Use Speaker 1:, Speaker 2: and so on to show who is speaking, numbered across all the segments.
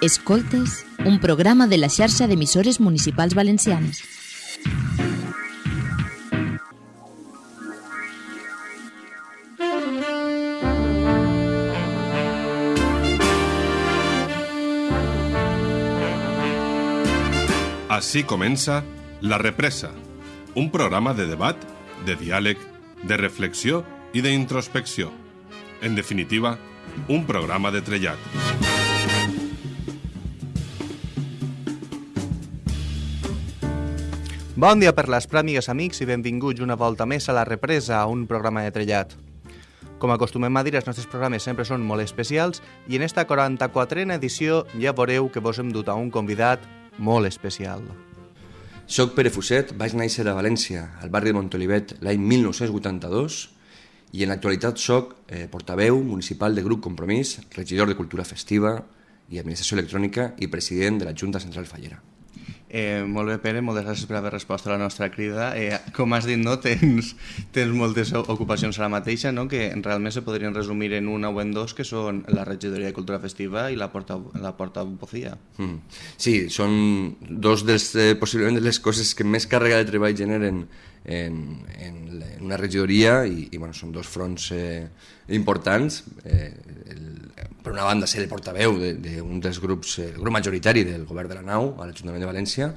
Speaker 1: Escoltes, un programa de la xarxa d'emissores municipals valencianes.
Speaker 2: Així comença La Represa, un programa de debat, de diàleg, de reflexió i d'introspecció. En definitiva, un programa de trellat.
Speaker 3: Bon dia per l'Esprat, amigues, amics, i benvinguts una volta més a La Represa, un programa de trellat. Com acostumem a dir, els nostres programes sempre són molt especials i en esta 44a edició ja veureu que vos hem dut a un convidat molt especial.
Speaker 4: Soc Pere Fuset, vaig néixer a València, al barri de Montolivet, l'any 1982, i en l'actualitat soc eh, portaveu municipal del grup Compromís, regidor de Cultura Festiva i Administració Electrònica i president de la Junta Central Fallera.
Speaker 3: Eh, molt bé, Pere, moltes gràcies per haver respost a la nostra crida. Eh, com has dit, no, tens, tens moltes ocupacions ara mateixa, no? que realment se podrien resumir en una o en dos, que són la regidoria de cultura festiva i la porta, la porta. Mm.
Speaker 4: Sí, són dos dels, eh, possiblement de les coses que més càrrega de treball generen en, en, en una regidoria i, i bueno, són dos fronts eh, importants. Eh, el, per una banda ser el portaveu d'un de, de dels grups, el grup majoritari del govern de la nau a l'Ajuntament de València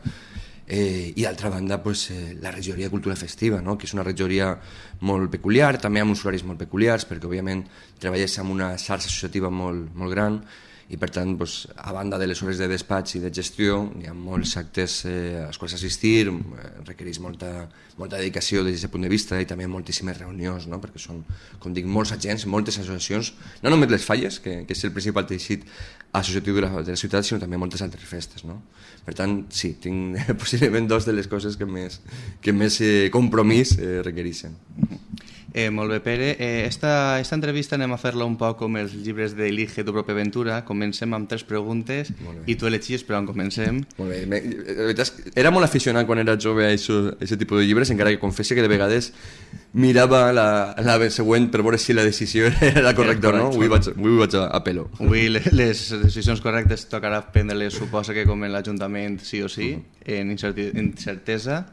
Speaker 4: eh, i d'altra banda pues, eh, la regidoria de cultura festiva, no? que és una regidoria molt peculiar, també amb uns horaris molt peculiars perquè òbviament treballes amb una xarxa associativa molt, molt gran i per tant, doncs, a banda de les hores de despatx i de gestió, hi ha molts actes eh, als quals assistir, eh, requereix molta, molta dedicació des d'aquest punt de vista i també moltíssimes reunions, no? perquè són, com dic, molts agents, moltes associacions, no només les falles, que, que és el principal teixit associatiu de la, de la ciutat, sinó també moltes altres festes. No? Per tant, sí, tinc possiblement dos de les coses que més, que més eh, compromís eh, requereixen.
Speaker 3: Eh, molt bé, Pere. Eh, esta, esta entrevista anem a fer-la un poc com els llibres d'Elige tu pròpia aventura. Comencem amb tres preguntes i tu elegis per on comencem.
Speaker 4: Molt bé. Me, era molt aficionat quan era jove a aquest tipus de llibres, encara que confessi que de vegades mirava la, la següent per veure si la decisió era la correcta o no. Avui vaig, avui vaig a, a pelo.
Speaker 3: Avui les decisions correctes tocarà prendre-les, suposa que com en l'Ajuntament sí o sí, uh -huh. en incertesa.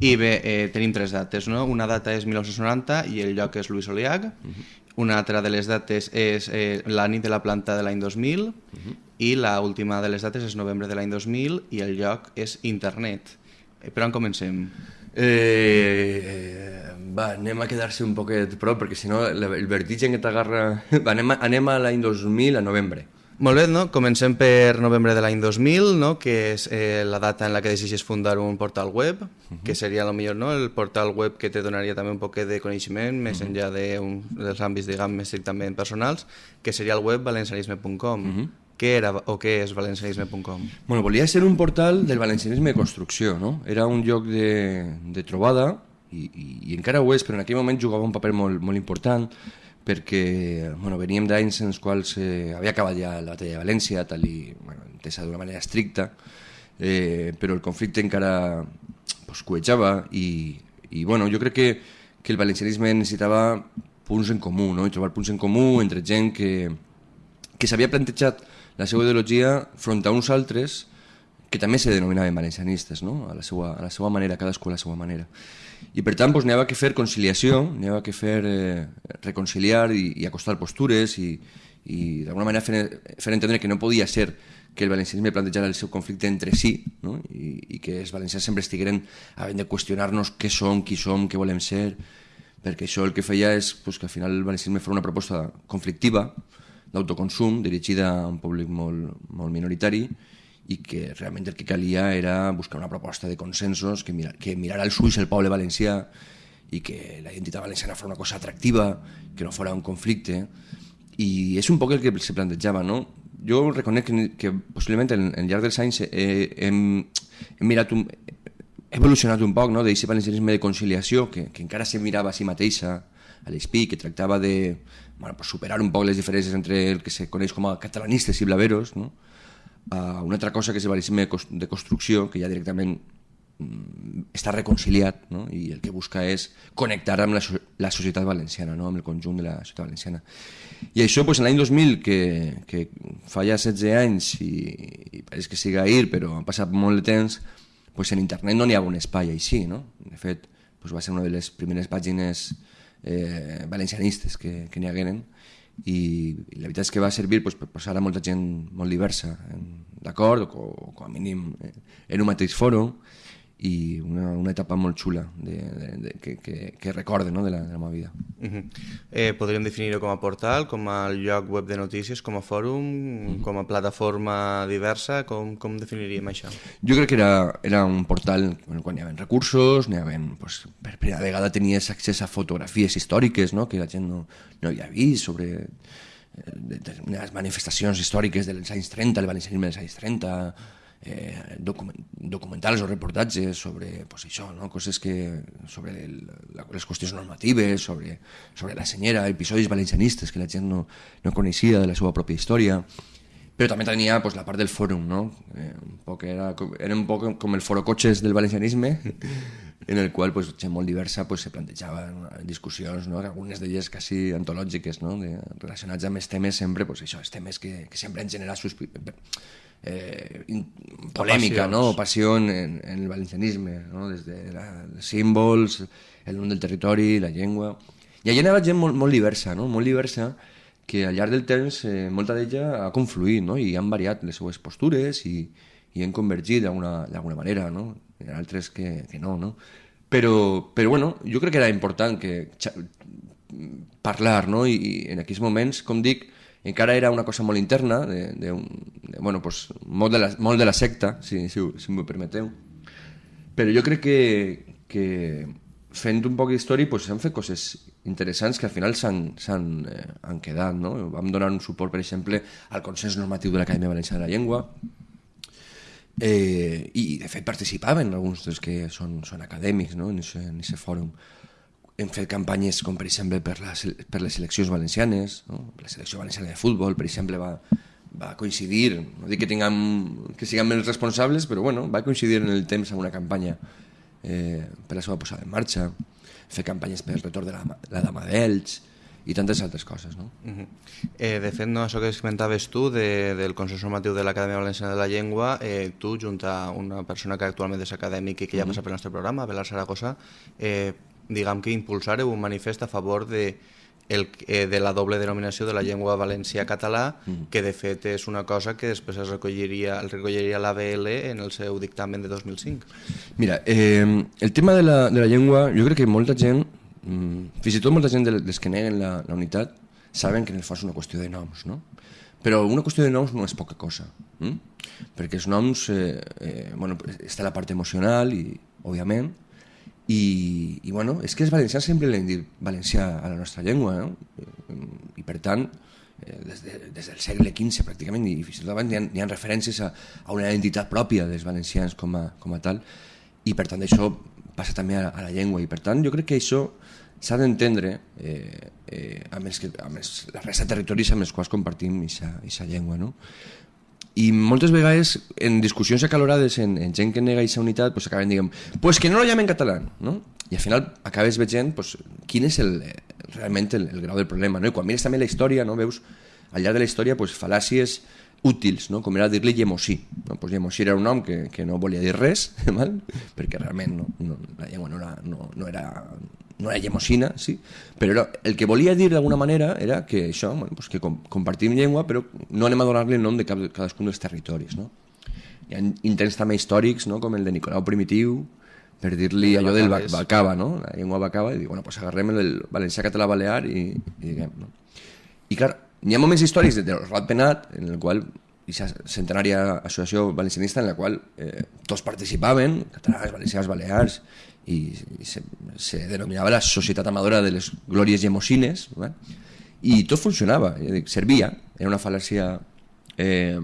Speaker 3: I bé, eh, tenim tres dates, no? Una data és 1990 i el lloc és Luis Oliag. Uh -huh. Una altra de les dates és eh, la nit de la planta de l'any 2000 uh -huh. i la última de les dates és novembre de l'any 2000 i el lloc és internet. Eh, per on comencem?
Speaker 4: Eh, va, anem a quedar-se un poquet prop perquè si no el vertigen que t'agarra... anem, a, anem a l'any 2000 a novembre.
Speaker 3: Molt bé, no? comencem per novembre de l'any 2000, no? que és eh, la data en la que decideixes fundar un portal web, uh -huh. que seria lo millor, no? el portal web que te donaria també un poc de coneixement, més uh -huh. enllà de un, dels àmbits, diguem, més estrictament personals, que seria el web valencianisme.com. Uh -huh. Què era o què és valencianisme.com?
Speaker 4: Bueno, volia ser un portal del valencianisme de construcció, no? Era un lloc de, de trobada, i, i, i encara ho és, però en aquell moment jugava un paper molt, molt important, perquè bueno, veníem d'anys en els quals eh, havia acabat ja la batalla de València, tal i bueno, entesa d'una manera estricta, eh, però el conflicte encara pues, coetjava i, i bueno, jo crec que, que el valencianisme necessitava punts en comú, no? i trobar punts en comú entre gent que, que s'havia plantejat la seva ideologia front a uns altres que també se denominaven valencianistes, no? a, la seva, a la seva manera, cadascú a la seva manera. I per tant doncs, n'hi havia que fer conciliació, n'hi havia que fer eh, reconciliar i, i acostar postures i, i d'alguna manera fer, fer entendre que no podia ser que el valencianisme plantejara el seu conflicte entre si no? I, i que els valencians sempre estigueren havent de qüestionar-nos què som, qui som, què volem ser, perquè això el que feia és pues, que al final el valencianisme fos una proposta conflictiva, d'autoconsum, dirigida a un públic molt, molt minoritari, i que realment el que calia era buscar una proposta de consensos que, mirar, que mirara als ulls el poble valencià i que la identitat valenciana fos una cosa atractiva, que no fos un conflicte, i és un poc el que se plantejava, no? Jo reconec que, que possiblement en, en llarg dels anys he, hem, hem mirat un, he evolucionat un poc no? d'aquest valencianisme de conciliació que, que encara se mirava a si mateixa a l'ESPI, que tractava de bueno, pues superar un poc les diferències entre el que se coneix com a catalanistes i blaveros, no? Uh, una altra cosa que és el valencianisme de construcció, que ja directament mm, està reconciliat no? i el que busca és connectar amb la, la societat valenciana, no? amb el conjunt de la societat valenciana. I això, pues, en l'any 2000, que, que fa ja 16 anys i, i pareix que siga ahir, però ha passat molt de temps, pues en internet no n'hi ha un espai així, no? De fet, pues va ser una de les primeres pàgines eh, valencianistes que, que n'hi hagueren i, la veritat és que va servir pues, per posar a molta gent molt diversa d'acord, o, o com a mínim eh, en un mateix fòrum i una, una etapa molt xula de, de, de, que, que, que recorde no, de, la, de la meva vida.
Speaker 3: Uh -huh. eh, podríem definir-ho com a portal, com a lloc web de notícies, com a fòrum, uh -huh. com a plataforma diversa, com, com definiríem això?
Speaker 4: Jo crec que era, era un portal bueno, quan hi havia recursos, hi havia, pues, per primera vegada tenies accés a fotografies històriques no? que la gent no, no havia vist sobre eh, determinades manifestacions històriques dels anys 30, el valencianisme dels anys 30, eh, document, documentals o reportatges sobre pues, això, no? coses que, sobre el, les qüestions normatives, sobre, sobre la senyera, episodis valencianistes que la gent no, no coneixia de la seva pròpia història, però també tenia pues, la part del fòrum, no? Eh, un poc era, era un poc com el foro cotxes del valencianisme, en el qual pues, gent molt diversa pues, se plantejaven discussions, no? algunes d'elles quasi antològiques, no? de, relacionats amb els temes sempre, pues, això, els temes que, que sempre han generat eh, polèmica, ¿no? passió en, en el valencianisme, ¿no? des de la, els símbols, el nom del territori, la llengua... I allà anava gent molt, molt diversa, no? molt diversa, que al llarg del temps eh, molta d'ella ha confluït no? i han variat les seues postures i, i han convergit d'alguna manera, no? Hi ha altres que, que no, no? Però, però bueno, jo crec que era important que parlar, no? I, i en aquells moments, com dic, encara era una cosa molt interna, de, de, un, de, bueno, pues, molt, de la, molt de la secta, si, si, si m'ho permeteu. Però jo crec que, que fent un poc d'història pues, s'han fet coses interessants que al final s'han eh, han quedat. No? Vam donar un suport, per exemple, al consens normatiu de l'Acadèmia Valenciana de la Llengua, eh, i de fet participaven alguns dels que són, són acadèmics no? en aquest fòrum hem fet campanyes com per exemple per, la, per les seleccions valencianes, no? la selecció valenciana de futbol, per exemple, va, va coincidir, no dic que, tinguem, que siguem els responsables, però bueno, va coincidir en el temps amb una campanya eh, per la seva posada en marxa, fer campanyes per el retorn de la, la dama d'Elx, i tantes altres coses. No? Uh
Speaker 3: -huh. eh, de fet, no, això que comentaves tu de, del Consell Normatiu de l'Acadèmia Valenciana de la Llengua, eh, tu, junt a una persona que actualment és acadèmic i que ja uh -huh. passa pel nostre programa, Belar Saragossa, eh, diguem que impulsareu un manifest a favor de, el, eh, de la doble denominació de la llengua valencià-català, mm. que de fet és una cosa que després es recolliria, el recolliria l'ABL en el seu dictamen de 2005.
Speaker 4: Mira, eh, el tema de la, de la llengua, jo crec que molta gent, mm, fins i tot molta gent dels que neguen la, la unitat, saben que en el fons és una qüestió de noms, no? Però una qüestió de noms no és poca cosa, mm? perquè els noms, eh, eh, bueno, està la part emocional i, òbviament, i, i bueno, és que els valencians sempre l'hem dit valencià a la nostra llengua, no? I per tant, eh, des, de, des del segle XV pràcticament, i fins i tot abans hi ha, hi ha referències a, a una identitat pròpia dels valencians com a, com a tal, i per tant això passa també a, a la llengua, i per tant jo crec que això s'ha d'entendre eh, eh, amb, els que, amb els, la resta de territoris amb els quals compartim aquesta llengua. No? I moltes vegades en discussions acalorades en, en gent que nega aquesta unitat pues, acaben dient pues que no lo llamen català no? i al final acabes veient pues, quin és el, realment el, el grau del problema no? i quan mires també la història no? veus al llarg de la història pues, fal·làcies útils, no? com era dir-li Llemosí. No? Pues Llemosí era un nom que, que no volia dir res, mal? perquè realment no, no, la llengua no era, no, no era no era llemosina, sí, però era, el que volia dir d'alguna manera era que això, bueno, pues que com, compartim llengua, però no anem a donar-li el nom de cap, cadascun dels territoris. No? Hi ha intents també històrics, no? com el de Nicolau Primitiu, per dir-li allò del bacava, no? la llengua bacava, i dir, bueno, pues agarrem el valencià català balear i, i diguem, no? I clar, hi ha moments històrics de, de Rat Penat, en el qual aquesta centenària associació valencianista en la qual eh, tots participaven, catalans, valencians, balears, i se, se denominava la Societat Amadora de les Glòries Gemosines, eh? i tot funcionava, servia, era una fal·làcia eh,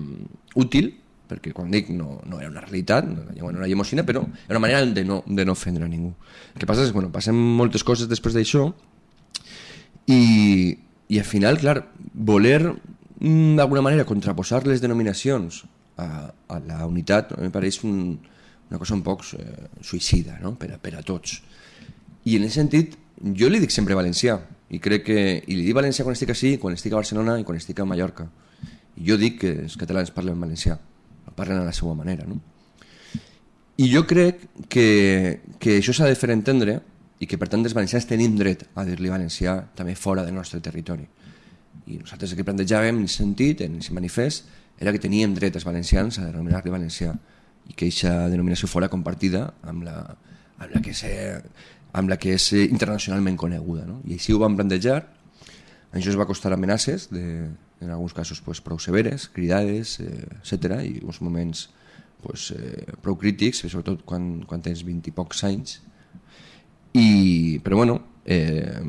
Speaker 4: útil, perquè quan dic no, no era una realitat, no era gemosina, però era una manera de no, de no ofendre a ningú. El que passa és que bueno, passen moltes coses després d'això i, i al final, clar, voler mm, d'alguna manera contraposar les denominacions a, a la unitat em pareix un, una cosa un poc eh, suïcida no? per, a, per a tots. I en aquest sentit, jo li dic sempre valencià, i crec que i li dic valencià quan estic així, quan estic a Barcelona i quan estic a Mallorca. I jo dic que els catalans parlen valencià, parlen a la seva manera, no? I jo crec que, que això s'ha de fer entendre i que per tant els valencians tenim dret a dir-li valencià també fora del nostre territori. I nosaltres el que plantejàvem en sentit, en aquest manifest, era que teníem dret els valencians a denominar-li valencià i que aquesta denominació fora compartida amb la, amb la, que, se, amb la que és internacionalment coneguda. No? I així ho vam plantejar, això es va costar amenaces, de, en alguns casos pues, prou severes, cridades, eh, etc. i uns moments pues, eh, prou crítics, sobretot quan, quan tens 20 i pocs anys. I, però bueno, eh,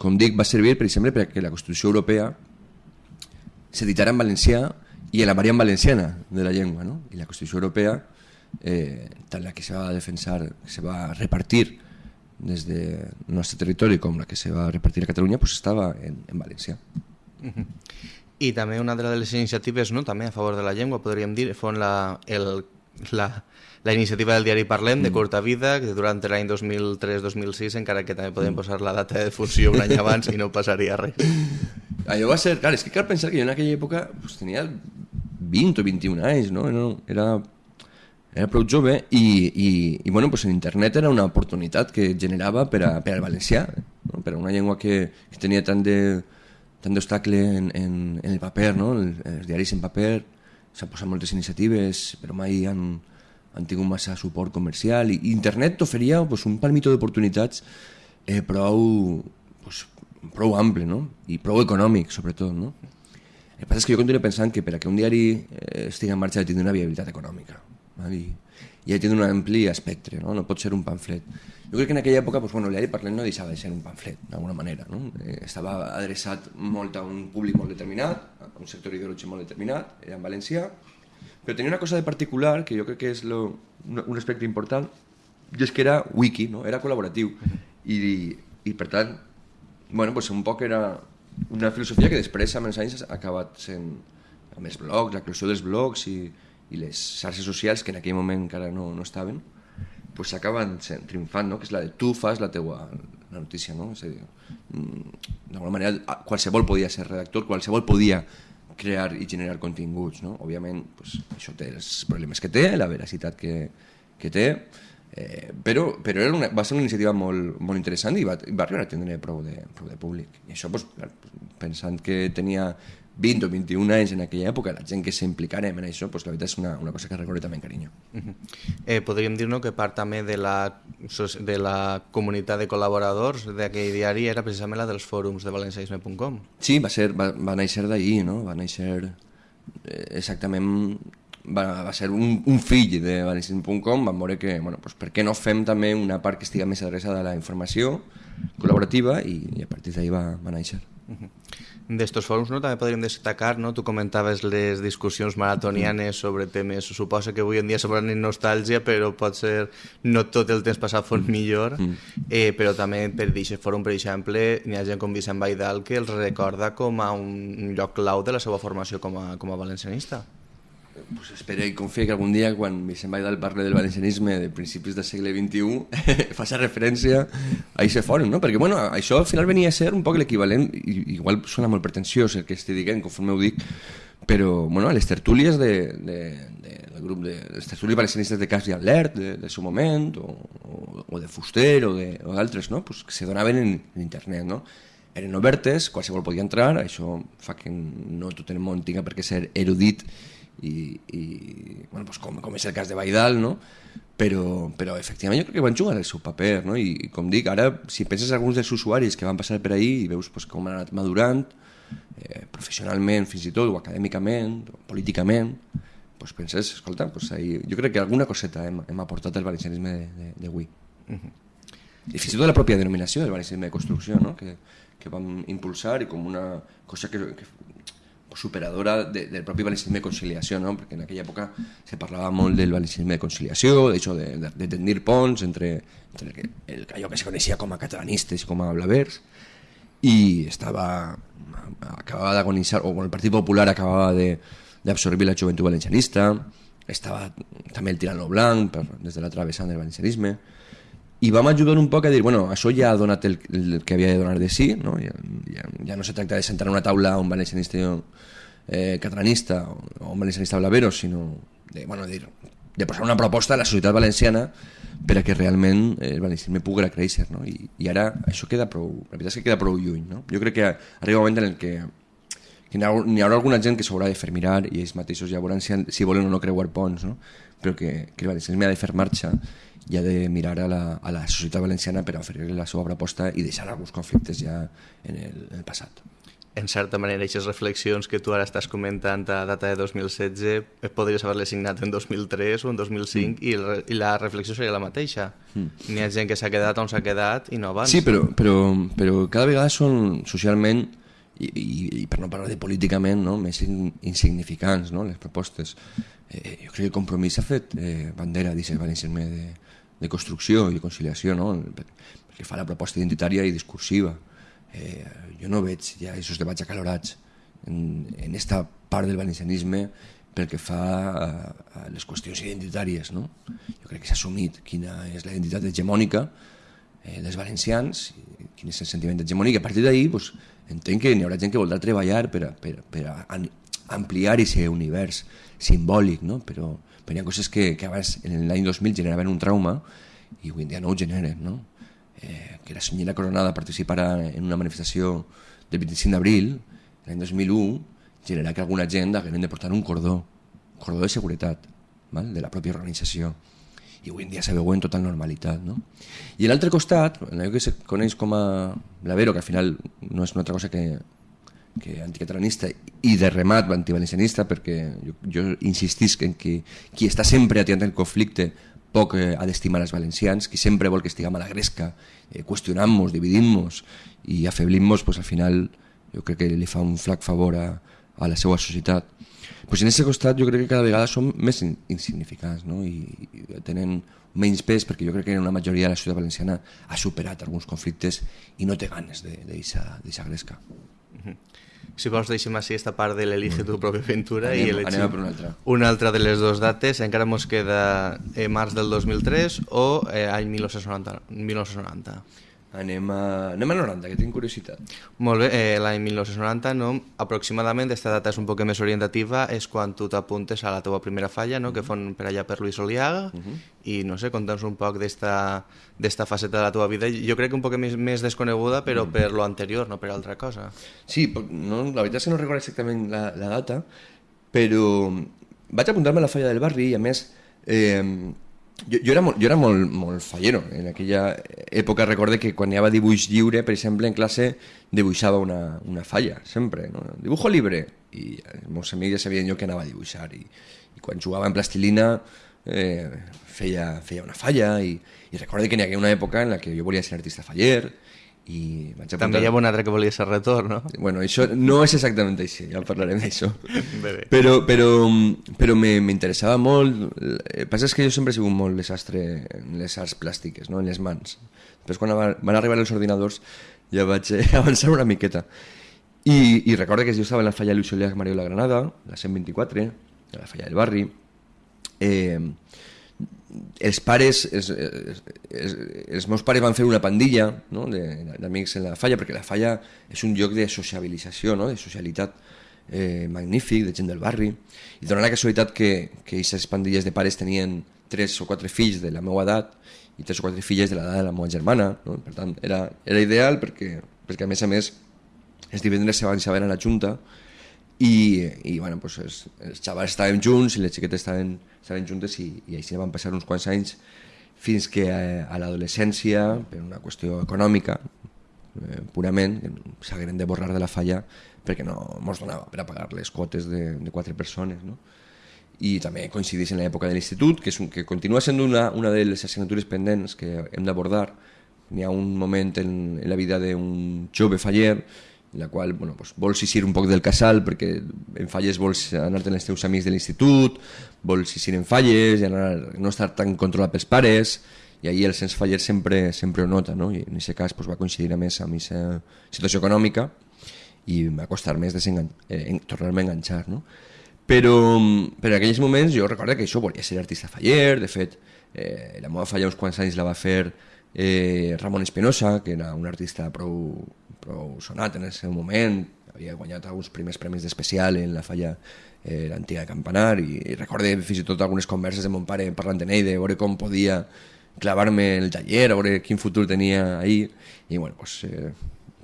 Speaker 4: com dic, va servir, per exemple, perquè la Constitució Europea s'editarà en valencià i en la variant valenciana de la llengua. No? I la Constitució Europea, eh, tant la que se va defensar, que se va repartir des del nostre territori com la que se va repartir a Catalunya, pues estava en, en valencià.
Speaker 3: Uh -huh. I també una de les iniciatives no, també a favor de la llengua, podríem dir, fon la, el, la, la iniciativa del diari Parlem, de mm. curta vida, que durant l'any 2003-2006, encara que també podem mm. posar la data de funció un any abans i no passaria res.
Speaker 4: Allò va ser... Clar, és que cal pensar que jo en aquella època pues, tenia 20 o 21 anys, no? Era, era prou jove i, i, i bueno, pues internet era una oportunitat que generava per, a, per al valencià, no? per a una llengua que, que tenia tant de tant d'obstacle en, en, en el paper, no? els, els diaris en paper, s'han posat moltes iniciatives, però mai han, han tingut massa suport comercial i internet t'oferia pues, un palmito d'oportunitats eh, prou, pues, prou ample no? i prou econòmic sobretot no? el que passa és que jo continuo pensant que per a que un diari eh, estigui en marxa ha de tenir una viabilitat econòmica? I, de tenir un ampli espectre no? no pot ser un pamflet jo crec que en aquella època pues, bueno, el diari Parlem no deixava de ser un pamflet d'alguna manera no? eh, estava adreçat molt a un públic molt determinat a un sector ideològic molt determinat era en valencià però tenia una cosa de particular que jo crec que és lo, un, aspecte important, i és que era wiki, no? era col·laboratiu. I, i per tant, bueno, pues un poc era una filosofia que després amb els anys ha acabat sent amb els blogs, la creació dels blogs i, i les xarxes socials que en aquell moment encara no, no estaven pues s'acaben triomfant, no? que és la de tu fas la teua la notícia, no? És a dir, mm, d'alguna manera qualsevol podia ser redactor, qualsevol podia crear i generar continguts. No? Òbviament, pues, això té els problemes que té, la veracitat que, que té, eh, però, però era una, va ser una iniciativa molt, molt interessant i va, va arribar a tindre prou de, prou de públic. I això, pues, pensant que tenia 20 o 21 anys en aquella època, la gent que s'implicarem en això, pues, la veritat és una, una cosa que recordo també amb carinyo. Uh
Speaker 3: -huh. eh, podríem dir no, que part també de la, de la comunitat de col·laboradors d'aquell diari era precisament la dels fòrums de valenciaisme.com.
Speaker 4: Sí, va, ser, va, va néixer d'ahir, no? va néixer eh, exactament va, va ser un, un fill de valencianisme.com, vam veure que, bueno, pues, per què no fem també una part que estigui més adreçada a la informació col·laborativa i, i a partir d'ahir va, va néixer.
Speaker 3: D'estos fòrums no, també podríem destacar, no? tu comentaves les discussions maratonianes sobre temes, suposa que avui en dia semblen nostàlgia, però pot ser no tot el temps passat fos millor, eh, però també per aquest fòrum, per exemple, n'hi ha gent com Vicent Baidal que els recorda com a un lloc clau de la seva formació com a, com a valencianista
Speaker 4: pues espero i confio que algun dia quan Vicent Baidal parle del valencianisme de principis del segle XXI faci referència a aquest fòrum, no? perquè bueno, això al final venia a ser un poc l'equivalent, igual sona molt pretensiós el que estic dient, conforme ho dic, però bueno, les tertúlies de, de, de, del grup de les tertúlies valencianistes de Cas i Alert de, del seu moment, o, o, o de Fuster o d'altres, no? pues, que se donaven en, en internet, no? eren obertes, qualsevol podia entrar, això fa que no tot el món tinga per què ser erudit i, i bueno, pues com, com és el cas de Baidal, no? però, però efectivament jo crec que van jugar el seu paper, no? I, com dic, ara si penses en alguns dels usuaris que van passar per ahir i veus pues, com han anat madurant, eh, professionalment fins i tot, o acadèmicament, o políticament, pues penses, escolta, pues ahí, jo crec que alguna coseta hem, hem aportat al valencianisme d'avui. Uh -huh. I fins i tot la pròpia denominació del valencianisme de construcció, no? que, que vam impulsar i com una cosa que, que superadora de, del propi valencianisme de conciliació, no? perquè en aquella època se parlava molt del valencianisme de conciliació, de, de, de, de tendir ponts entre, entre el, el, allò que se coneixia com a catalanistes i com a blavers, i estava acabava d'agonitzar, o el Partit Popular acabava d'absorbir la joventut valencianista, estava també el tirano blanc per, des de l'altra vessant del valencianisme, i vam ajudar un poc a dir, bueno, això ja ha donat el, el que havia de donar de sí, no? Ja, ja, ja no se tracta de sentar a una taula un valencianista eh, catalanista o, un valencianista blavero, sinó de, bueno, de, de posar una proposta a la societat valenciana per a que realment el valencianisme pugui créixer, no? I, i ara això queda prou, la veritat és que queda prou lluny, no? Jo crec que arriba un moment en el que, que n'hi haurà alguna gent que s'haurà de fer mirar i ells mateixos ja veuran si, si volen o no creuar ponts, no? Però que, que el valencianisme ha de fer marxa i ha de mirar a la, a la societat valenciana per oferir-li la seva proposta i deixar alguns conflictes ja en el, en el passat
Speaker 3: en certa manera, aquestes reflexions que tu ara estàs comentant a data de 2016 podries haver-les signat en 2003 o en 2005 mm. i, el, i la reflexió seria la mateixa. Mm. N'hi ha gent que s'ha quedat on s'ha quedat i no abans.
Speaker 4: Sí, però, però, però cada vegada són socialment i, i, i per no parlar de políticament no? més in, insignificants no? les propostes. Eh, jo crec que compromís ha fet eh, bandera d'aquest valencianisme de, de construcció i de conciliació no? perquè fa la proposta identitària i discursiva eh, jo no veig ja aquests debats acalorats en, en esta part del valencianisme pel que fa a, a les qüestions identitàries. No? Jo crec que s'ha assumit quina és la identitat hegemònica eh, dels valencians, quin és el sentiment hegemònic, i a partir d'ahir pues, entenc que n'hi haurà gent que voldrà treballar per per, per a ampliar aquest univers simbòlic, no? però, però hi ha coses que, que abans, en l'any 2000, generaven un trauma i avui en dia no ho generen. No? eh, que la senyora Coronada participara en una manifestació del 25 d'abril, l'any 2001, generarà que alguna gent haguem de portar un cordó, un cordó de seguretat, val? de la pròpia organització. I avui en dia se veu en total normalitat. No? I a l'altre costat, allò que se coneix com a Vero, que al final no és una altra cosa que, que anticatalanista i de remat antivalencianista, perquè jo, jo insistisc en que qui està sempre atiant el conflicte poc eh, ha d'estimar els valencians, qui sempre vol que estiguem a la gresca, eh, qüestionant-nos, dividint-nos i afeblim-nos, pues, al final jo crec que li fa un flac favor a, a la seva societat. Pues en aquest costat jo crec que cada vegada som més insignificants no? I, i tenen menys pes perquè jo crec que una majoria de la societat valenciana ha superat alguns conflictes i no té ganes d'aquesta gresca. -hmm.
Speaker 3: Si vols deixem així esta part de l'Elige tu pròpia aventura
Speaker 4: anem,
Speaker 3: i elegim
Speaker 4: anem per una altra.
Speaker 3: Una altra de les dues dates, encara ens queda eh, març del 2003 o eh, any 1990. 1990.
Speaker 4: Anem a, anem a 90, que tinc curiositat.
Speaker 3: Molt bé, eh, l'any 1990, no? aproximadament, aquesta data és un poc més orientativa, és quan tu t'apuntes a la teva primera falla, no? que fon per allà per Luis Oliaga, uh -huh. i no sé, conta'ns un poc d'esta faceta de la teva vida, jo crec que un poc més, més desconeguda, però uh -huh. per lo anterior, no per altra cosa.
Speaker 4: Sí, no, la veritat és que no recordo exactament la, la data, però vaig apuntar-me a la falla del barri i a més... Eh, jo, jo, era molt, jo era molt, molt fallero. En aquella època recorde que quan hi havia dibuix lliure, per exemple, en classe dibuixava una, una falla, sempre. No? Dibujo libre. I els meus amics ja sabien jo que anava a dibuixar. I, i quan jugava en plastilina eh, feia, feia una falla. I, i recorde que n'hi havia una època en la que jo volia ser artista faller, i vaig
Speaker 3: apuntar... També hi ha un altre que volia ser retorn, no?
Speaker 4: Bueno, això no és exactament així, ja parlarem d'això. Però, però, però m'interessava molt... El que passa és que jo sempre he sigut molt desastre en les arts plàstiques, no? en les mans. Després quan van arribar els ordinadors ja vaig avançar una miqueta. I, i recordo que jo estava en la falla Luis Oliac Mario la Granada, la 124, la falla del barri, eh, els pares, els, els, els meus pares van fer una pandilla no? d'amics en la falla, perquè la falla és un lloc de sociabilització, no? de socialitat eh, magnífic, de gent del barri, i dona la casualitat que, que aquestes pandilles de pares tenien tres o quatre fills de la meva edat i tres o quatre filles de l'edat de la meva germana, no? per tant era, era ideal perquè, perquè a més a més els divendres se van saber a la junta i, i bueno, pues els, els xavals estàvem junts i les xiquetes estaven, estaven juntes i, i així van passar uns quants anys fins que a, eh, a l'adolescència, per una qüestió econòmica, eh, purament, s'hagueren de borrar de la falla perquè no ens donava per a pagar les quotes de, de quatre persones. No? I també coincideix en l'època de l'institut, que, és un, que continua sent una, una de les assignatures pendents que hem d'abordar. N'hi ha un moment en, en la vida d'un jove faller la qual bueno, pues, vols eixir un poc del casal perquè en falles vols anar-te amb els teus amics de l'institut, vols eixir en falles i anar, no estar tan controlat pels pares i ahir el sens faller sempre, sempre ho nota no? i en aquest cas pues, va coincidir a més amb aquesta situació econòmica i va costar més eh, tornar-me a enganxar no? però, però en aquells moments jo recordo que això volia ser artista faller de fet eh, la meva falla uns quants anys la va fer eh, Ramon Espinosa, que era un artista prou, prou sonat en el seu moment, havia guanyat alguns primers premis d'especial en la falla eh, l'antiga Campanar i, i recorde fins i tot algunes converses de mon pare parlant en ell de veure com podia clavar-me el taller, a veure quin futur tenia ahir. I bueno, pues, eh,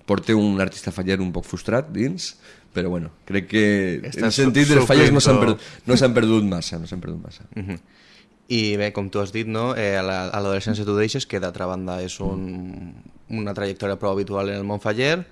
Speaker 4: porta un artista faller un poc frustrat dins però bueno, crec que Estàs en el sentit dels falles no s'han perdut, no perdut massa no s'han perdut massa. Uh -huh.
Speaker 3: I bé, com tu has dit, no? eh, a l'adolescència tu deixes, que d'altra banda és un, una trajectòria prou habitual en el món faller,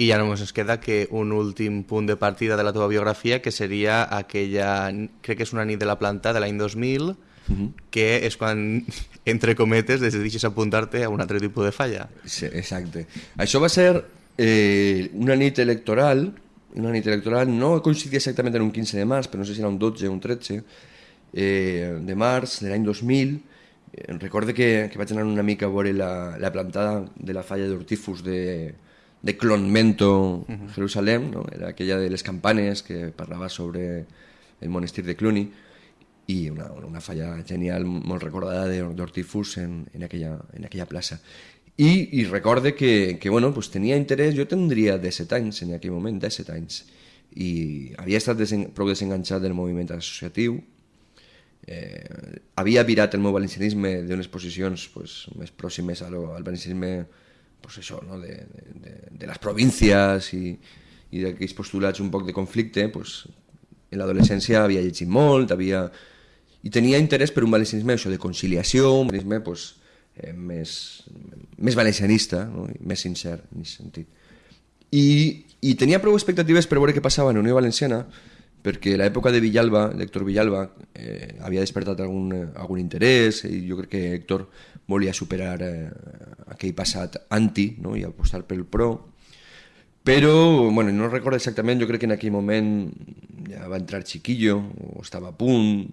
Speaker 3: i ja només ens queda que un últim punt de partida de la teva biografia, que seria aquella, crec que és una nit de la planta de l'any 2000, uh -huh. que és quan, entre cometes, decidixes apuntar-te a un altre tipus de falla.
Speaker 4: Sí, exacte. Això va ser eh, una nit electoral, una nit electoral, no coincidia exactament en un 15 de març, però no sé si era un 12 o un 13, eh, de març de l'any 2000, eh, recorde que, que vaig anar una mica a veure la, la plantada de la falla d'Hortífus de, de Clonmento, uh -huh. Jerusalem, no? era aquella de les campanes que parlava sobre el monestir de Cluny, i una, una falla genial, molt recordada d'Hortífus en, en, aquella, en aquella plaça. I, i recorde que, que bueno, pues tenia interès, jo tindria 17 anys en aquell moment, 17 anys, i havia estat desen, prou desenganxat del moviment associatiu, eh, havia virat el meu valencianisme d'unes posicions pues, més pròximes al, al valencianisme pues això, no? de, de, de les províncies i, i d'aquells postulats un poc de conflicte, pues, en l'adolescència havia llegit molt, havia... i tenia interès per un valencianisme això, de conciliació, un valencianisme pues, eh, més, més valencianista, no? més sincer en aquest sentit. I, I tenia prou expectatives per veure què passava en Unió Valenciana, perquè l'època de Villalba, l'Héctor Villalba, eh, havia despertat algun, algun interès i jo crec que Héctor volia superar eh, aquell passat anti no? i apostar pel pro. Però, bueno, no recordo exactament, jo crec que en aquell moment ja va entrar Chiquillo, o estava a punt,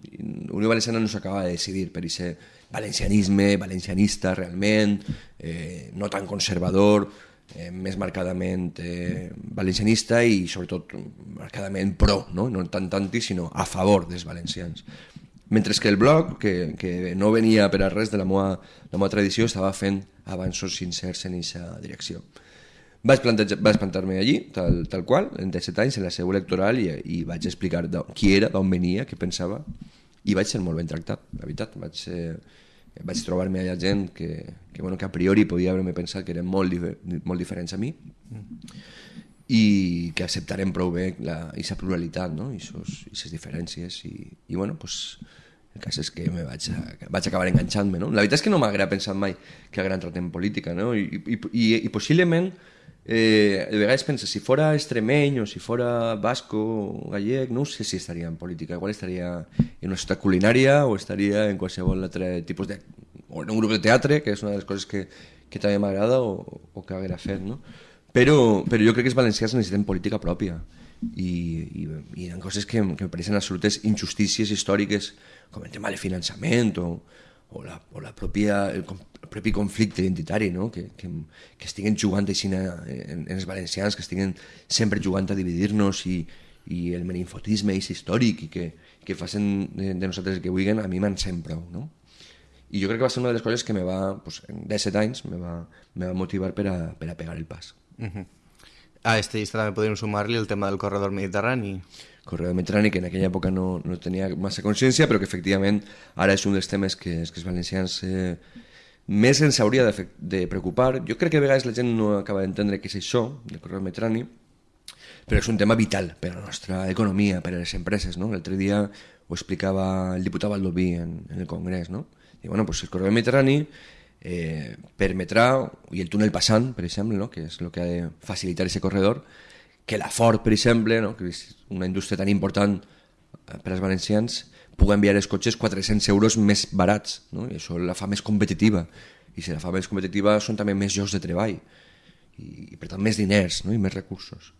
Speaker 4: Unió Valenciana no s'acaba de decidir per ser valencianisme, valencianista realment, eh, no tan conservador, eh, més marcadament eh, valencianista i sobretot marcadament pro, no? no tant tanti, sinó a favor dels valencians. Mentre que el blog, que, que no venia per a res de la meva, la meva tradició, estava fent avanços sincers en aquesta direcció. Vaig, vaig plantar-me allí, tal, tal qual, en 17 anys, en la seu electoral, i, i vaig explicar qui era, d'on venia, què pensava, i vaig ser molt ben tractat, la veritat. Vaig, eh, vaig trobar-me allà gent que, que, bueno, que a priori podia haver-me pensat que eren molt, difer molt diferents a mi i que acceptarem prou bé aquesta pluralitat no? i aquestes diferències i, i bueno, pues, el cas és que me vaig, a, vaig acabar enganxant-me no? la veritat és que no m'agrada pensar mai que haguera entrat en política no? I, i, i, i possiblement eh, de vegades pensa, si fora extremeny o si fora basco o gallec, no sé si estaria en política, igual estaria en una ciutat culinària o estaria en qualsevol altre tipus de... o en un grup de teatre, que és una de les coses que, que també m'agrada o, o que haguera fet, no? Però, però jo crec que els valencians necessiten política pròpia i, i, i hi ha coses que, que em pareixen absolutes injustícies històriques com el tema del finançament o, o la, o la pròpia, el, el propi conflicte identitari, no? que, que, que estiguen jugant així en, en, els valencians, que estiguen sempre jugant a dividir-nos i, i el meninfotisme és històric i que, que facin de, de nosaltres que vulguin, a mi m'encén prou. No? I jo crec que va ser una de les coses que me va, pues, en 17 anys, me va, me va motivar per a, per a pegar el pas. Uh
Speaker 3: -huh. A aquesta llista també podríem sumar-li el tema del corredor mediterrani.
Speaker 4: Corredor mediterrani, que en aquella època no, no tenia massa consciència, però que efectivament ara és un dels temes que, que els valencians eh, més ens hauria de, de preocupar. Jo crec que a vegades la gent no acaba d'entendre què és això, del corredor mediterrani, però és un tema vital per a la nostra economia, per a les empreses. No? L'altre dia ho explicava el diputat Valdoví en, en el Congrés. No? I, bueno, pues el corredor mediterrani eh, permetrà, i el túnel passant, per exemple, no? que és el que ha de facilitar aquest corredor, que la Ford, per exemple, no? que és una indústria tan important eh, per als valencians, puc enviar els cotxes 400 euros més barats, no? i això la fa més competitiva. I si la fa més competitiva són també més llocs de treball, i, i per tant més diners no? i més recursos.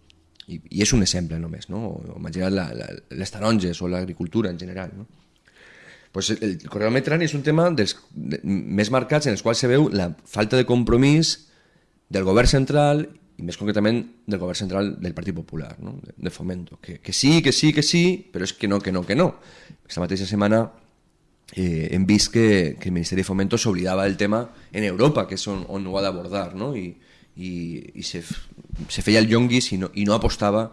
Speaker 4: I, I és un exemple només, no? imagina't les taronges o l'agricultura en general. No? Pues el, el corredor mediterrani és un tema dels, de, més marcats en els quals se veu la falta de compromís del govern central i més concretament del govern central del Partit Popular, no? de, de Fomento, que, que sí, que sí, que sí, però és que no, que no, que no. Aquesta mateixa setmana eh, hem vist que, que el Ministeri de Fomento s'oblidava del tema en Europa, que és on, on ho ha d'abordar, no? I, i, i se, se feia el llonguis i no, i no apostava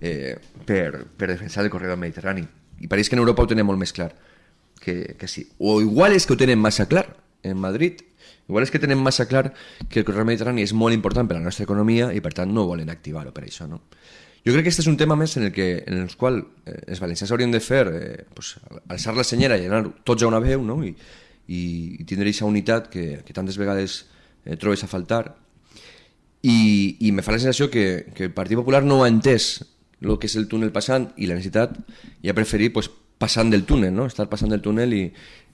Speaker 4: eh, per, per defensar el corredor mediterrani. I pareix que en Europa ho tenen molt que, que sí. O igual és que ho tenen massa clar en Madrid, igual és que tenen massa clar que el corredor mediterrani és molt important per a la nostra economia i per tant no volen activar-ho per això, no? Jo crec que aquest és un tema més en el, que, en el qual eh, els valencians haurien de fer, eh, pues, alçar la senyera i anar tots a una veu no? I, i, i tindre aquesta unitat que, que tantes vegades eh, trobes a faltar. I, i me fa la sensació que, que el Partit Popular no ha entès el que és el túnel passant i la necessitat i ha preferit pues, passant del túnel, no? estar passant del túnel i,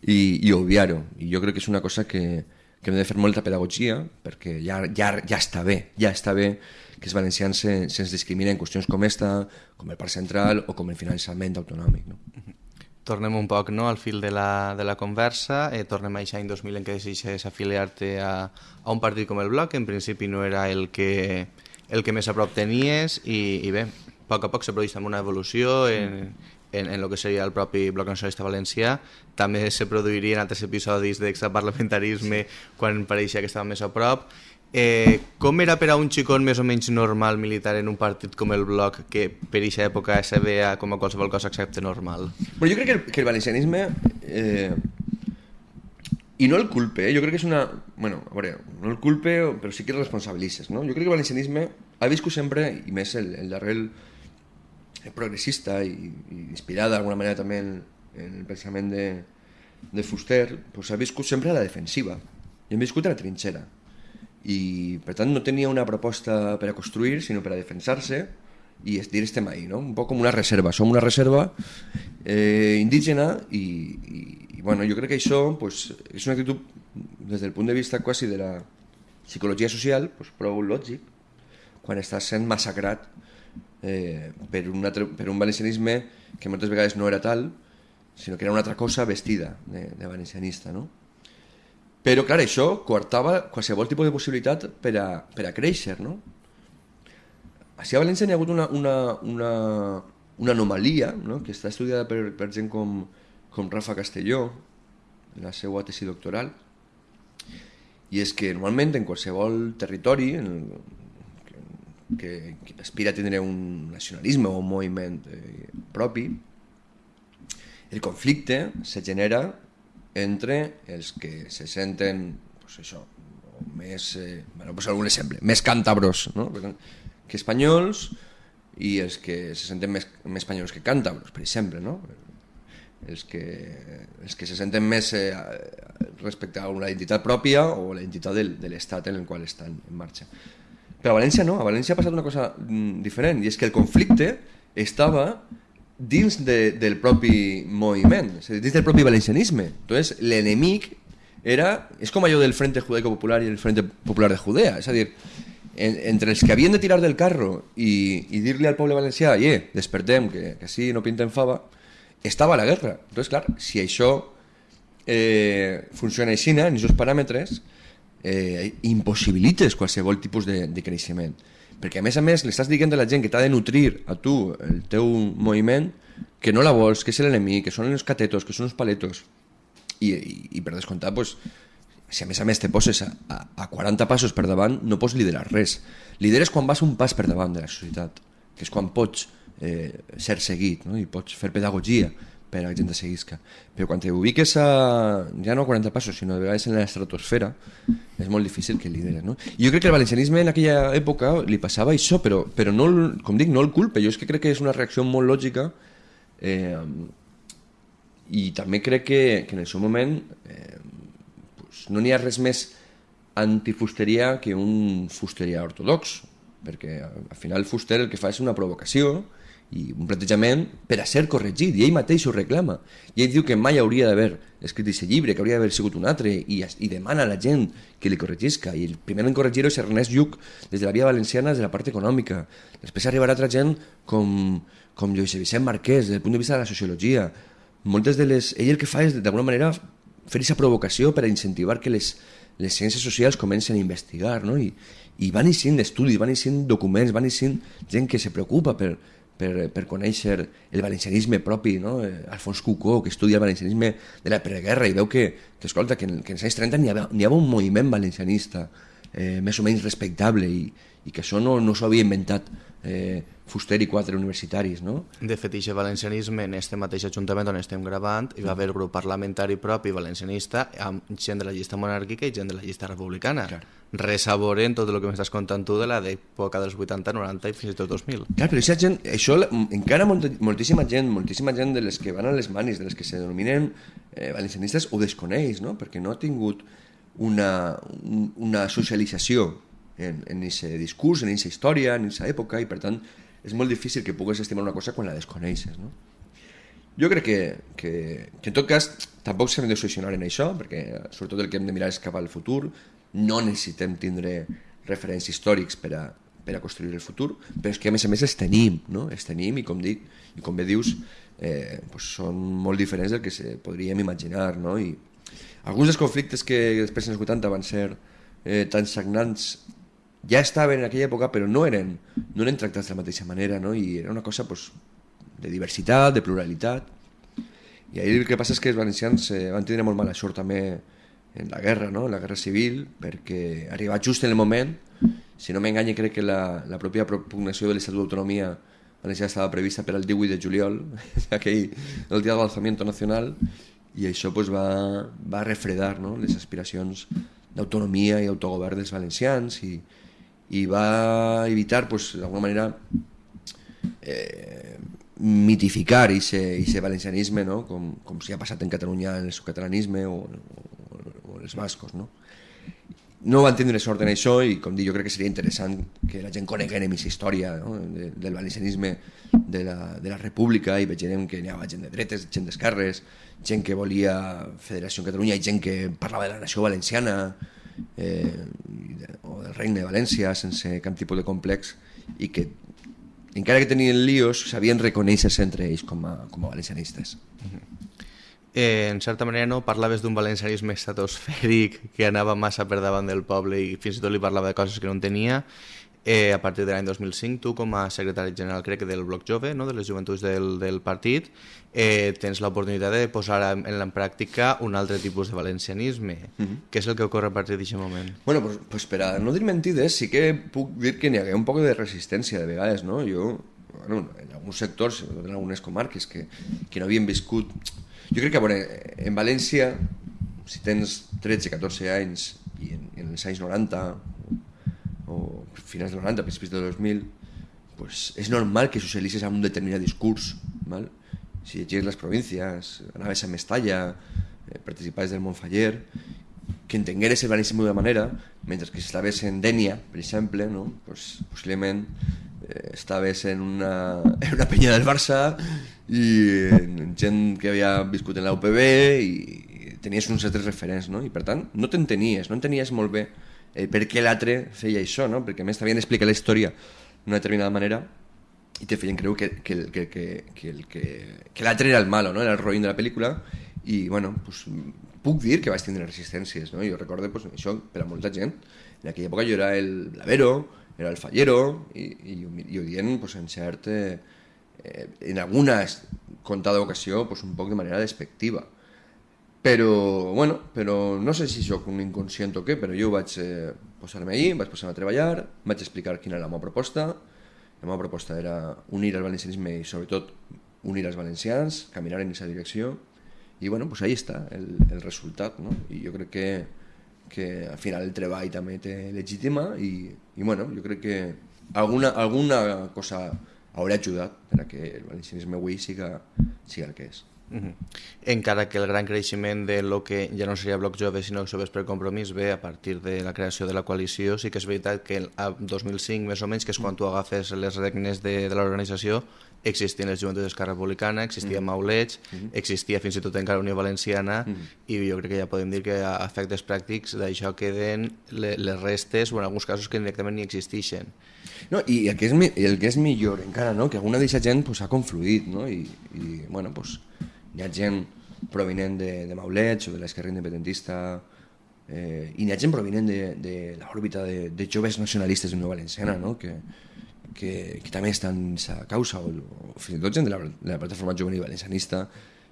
Speaker 4: i, i obviar-ho. I jo crec que és una cosa que, que hem de fer molta pedagogia perquè ja, ja, ja està bé, ja està bé que els valencians se'ns se, se discriminen en qüestions com esta, com el Parc Central o com el finançament autonòmic. No?
Speaker 3: Tornem un poc no, al fil de la, de la conversa, eh, tornem a aquest any 2000 en què decideixes afiliar-te a, a un partit com el Bloc, que en principi no era el que, el que més a prop tenies, i, i bé, a poc a poc se produeix una evolució en, en, en el que seria el propi Bloc Nacionalista Valencià. També se produirien altres episodis d'extraparlamentarisme sí. quan pareixia que estava més a prop. Eh, com era per a un xicot més o menys normal militar en un partit com el Bloc que per aquesta època se veia com a qualsevol cosa excepte normal?
Speaker 4: Però jo crec que el, que el valencianisme eh, i no el culpe, eh? jo crec que és una... Bueno, a veure, no el culpe, però sí que el responsabilitzes, no? Jo crec que el valencianisme ha viscut sempre, i més el, el darrer el progressista i, i inspirat d'alguna manera també en, en el pensament de, de Fuster, pues ha viscut sempre a la defensiva. I hem viscut a la trinxera i per tant no tenia una proposta per a construir sinó per a defensar-se i dir estem ahí, no? un poc com una reserva som una reserva eh, indígena i, i, i bueno, jo crec que això pues, és una actitud des del punt de vista quasi de la psicologia social pues, prou lògic quan estàs sent massacrat eh, per, un altre, per un valencianisme que moltes vegades no era tal sinó que era una altra cosa vestida de, de valencianista no? Però, clar, això coartava qualsevol tipus de possibilitat per a, per a créixer, no? Així a València hi ha hagut una, una, una, una anomalia, no? que està estudiada per, per gent com, com Rafa Castelló, en la seva tesi doctoral, i és que normalment en qualsevol territori en que, que aspira a tindre un nacionalisme o un moviment eh, propi, el conflicte se genera entre els que se senten pues això, més, eh, bueno, pues algun exemple, més càntabros no? que espanyols i els que se senten més, més espanyols que càntabros, per exemple, no? els, que, els que se senten més eh, respecte a una identitat pròpia o la identitat del, de l'estat en el qual estan en marxa. Però a València no, a València ha passat una cosa mm, diferent, i és que el conflicte estava dins de, del propi moviment, és dir, dins del propi valencianisme. Entonces, l'enemic era... És com allò del Frente Judaico Popular i el Frente Popular de Judea, és a dir, en, entre els que havien de tirar del carro i, i dir-li al poble valencià, eh, despertem, que, que sí, no pintem fava, estava la guerra. Entonces, clar, si això eh, funciona així, en aquests paràmetres, eh, impossibilites qualsevol tipus de, de creixement. Perquè a més a més li estàs dient a la gent que t'ha de nutrir a tu el teu moviment que no la vols, que és l'enemic, que són els catetos, que són els paletos. I, i, i per descomptar pues, si a més a més te poses a, a, a 40 passos per davant no pots liderar res. Lideres quan vas un pas per davant de la societat que és quan pots eh, ser seguit no? i pots fer pedagogia per a la gent de seguisca. Però quan te ubiques a, ja no a 40 passos, sinó de vegades en l'estratosfera, és molt difícil que lideres. No? Jo crec que el valencianisme en aquella època li passava això, però, però no, com dic, no el culpe. Jo és que crec que és una reacció molt lògica eh, i també crec que, que en el seu moment eh, pues, no n'hi ha res més antifusteria que un fusteria ortodox, perquè al final Fuster el que fa és una provocació i un plantejament per a ser corregit, i ell mateix ho reclama. I ell diu que mai hauria d'haver escrit aquest llibre, que hauria d'haver sigut un altre, i, i demana a la gent que li corregisca. I el primer en corregir-ho és Ernest Lluc, des de la via valenciana, des de la part econòmica. Després arribarà altra gent com, com Lluís Vicent Marquès, des del punt de vista de la sociologia. Moltes de les... Ell el que fa és, d'alguna manera, fer aquesta provocació per a incentivar que les, les ciències socials comencen a investigar, no? I, i van eixint estudis, van eixint documents, van eixint gent que se preocupa per, per, per conèixer el valencianisme propi, no? Eh, Alfons Cucó, que estudia el valencianisme de la preguerra i veu que, que escolta, que, en, que en els anys 30 n'hi havia, havia un moviment valencianista eh, més o menys respectable i, i que això no, no s'ho havia inventat eh, Fuster i quatre universitaris, no?
Speaker 3: De fet, aquest valencianisme en este mateix ajuntament on estem gravant hi va haver grup parlamentari propi valencianista amb gent de la llista monàrquica i gent de la llista republicana.
Speaker 4: Clar.
Speaker 3: Resaboren tot el que m'estàs contant tu de la d'època dels 80, 90 i fins i tot 2000.
Speaker 4: Clar, però aquesta gent, això encara molt, moltíssima gent, moltíssima gent de les que van a les manis, de les que se denominen eh, valencianistes, ho desconeix, no? Perquè no ha tingut una, un, una socialització en, en aquest discurs, en aquesta història, en aquesta època, i per tant és molt difícil que pugues estimar una cosa quan la desconeixes, no? Jo crec que, que, que en tot cas tampoc s'hem de solucionar en això, perquè sobretot el que hem de mirar és cap al futur, no necessitem tindre referents històrics per a, per a construir el futur, però és que a més a més els tenim, no? els tenim i com dic, i com bé dius, eh, pues són molt diferents del que se podríem imaginar, no? I alguns dels conflictes que després en els 80 van ser eh, tan sagnants ja estaven en aquella època però no eren, no eren tractats de la mateixa manera no? i era una cosa pues, de diversitat, de pluralitat i ahir el que passa és que els valencians eh, van tindre molt mala sort també en la guerra, no? en la guerra civil perquè arriba just en el moment si no m'enganye crec que la, la pròpia propugnació de l'Estatut d'Autonomia valenciana estava prevista per al 18 de juliol aquell, el dia de l'alzamiento nacional i això pues, va, va refredar no? les aspiracions d'autonomia i autogovern dels valencians i, i va evitar pues, d'alguna manera eh, mitificar aquest valencianisme no? com, com si ha passat en Catalunya en el catalanisme o, o, o els bascos no? no van tindre sort en això i com dic, jo crec que seria interessant que la gent coneguem aquesta història no? de, del valencianisme de la, de la república i vegem que n'hi havia gent de dretes, gent d'esquerres gent que volia Federació en Catalunya i gent que parlava de la nació valenciana eh, i de, o del regne de València sense cap tipus de complex i que encara que tenien líos sabien reconèixer-se entre ells com a, com a valencianistes
Speaker 3: Eh, en certa manera no parlaves d'un valencianisme estratosfèric que anava massa per davant del poble i fins i tot li parlava de coses que no entenia. Eh, a partir de l'any 2005, tu com a secretari general crec que del Bloc Jove, no? de les joventuts del, del partit, eh, tens l'oportunitat de posar en, en la pràctica un altre tipus de valencianisme. Mm -hmm. Què és el que ocorre a partir d'aquest moment?
Speaker 4: Bueno, pues, pues per a no dir mentides, sí que puc dir que n'hi hagué un poc de resistència de vegades, no? Jo, bueno, en alguns sectors, sobretot en algunes comarques que, que no havien viscut... Jo crec que, bueno, en València, si tens 13, 14 anys i en, en els anys 90 o finals del 90, principis del 2000, pues és normal que socialitzes amb un determinat discurs, val? si llegies les províncies, anaves a Mestalla, eh, participaves del Montfaller, que entengueres el valencianisme d'una manera, mentre que si estaves en Dènia, per exemple, no? pues, possiblement eh, estaves en una, en una penya del Barça i en gent que havia viscut en la UPB i tenies uns altres referents, no? i per tant no t'entenies, no entenies molt bé eh, per què l'altre feia això, no? perquè a més t'havien d'explicar la història d'una determinada manera i te feien creure que, que, que, que, que, que, que l'altre era el malo, no? era el roïn de la pel·lícula i bueno, pues, puc dir que vaig tindre resistències no? jo recordo pues, això per a molta gent en aquella època jo era el blavero era el fallero i, i, i ho dient pues, en cert eh, eh, en alguna contada ocasió pues, un poc de manera despectiva però, bueno, però no sé si sóc un inconscient o què, però jo vaig eh, posar-me allí, vaig posar-me a treballar, vaig explicar quina era la meva proposta. La meva proposta era unir el valencianisme i sobretot unir els valencians, caminar en aquesta direcció i bueno, pues ahí està el, el resultat, no? I jo crec que, que al final el treball també té legítima i, i bueno, jo crec que alguna, alguna cosa haurà ajudat per a que el valencianisme avui siga, siga el que és.
Speaker 3: Uh -huh. Encara que el gran creixement de lo que ja no seria Bloc Jove sinó Joves per Compromís ve a partir de la creació de la coalició, sí que és veritat que a 2005 més o menys, que és quan tu agafes les regnes de, de l'organització, existien les joventuts d'Esquerra Republicana, existia mm. Maulets, mm. existia fins i tot encara Unió Valenciana mm. i jo crec que ja podem dir que a efectes pràctics d'això queden le, les restes o en alguns casos que directament ni existeixen.
Speaker 4: No, i el que és, el que és millor encara, no? que alguna d'aquesta gent pues, ha confluït no? I, i bueno, pues, hi ha gent provinent de, de Maulets o de l'esquerra independentista eh, i hi ha gent provinent de, de l'òrbita de, de joves nacionalistes de Nova Valenciana no? que, que, que també estan en sa causa, o, o fins i tot gent de la, de la plataforma juvenil valencianista,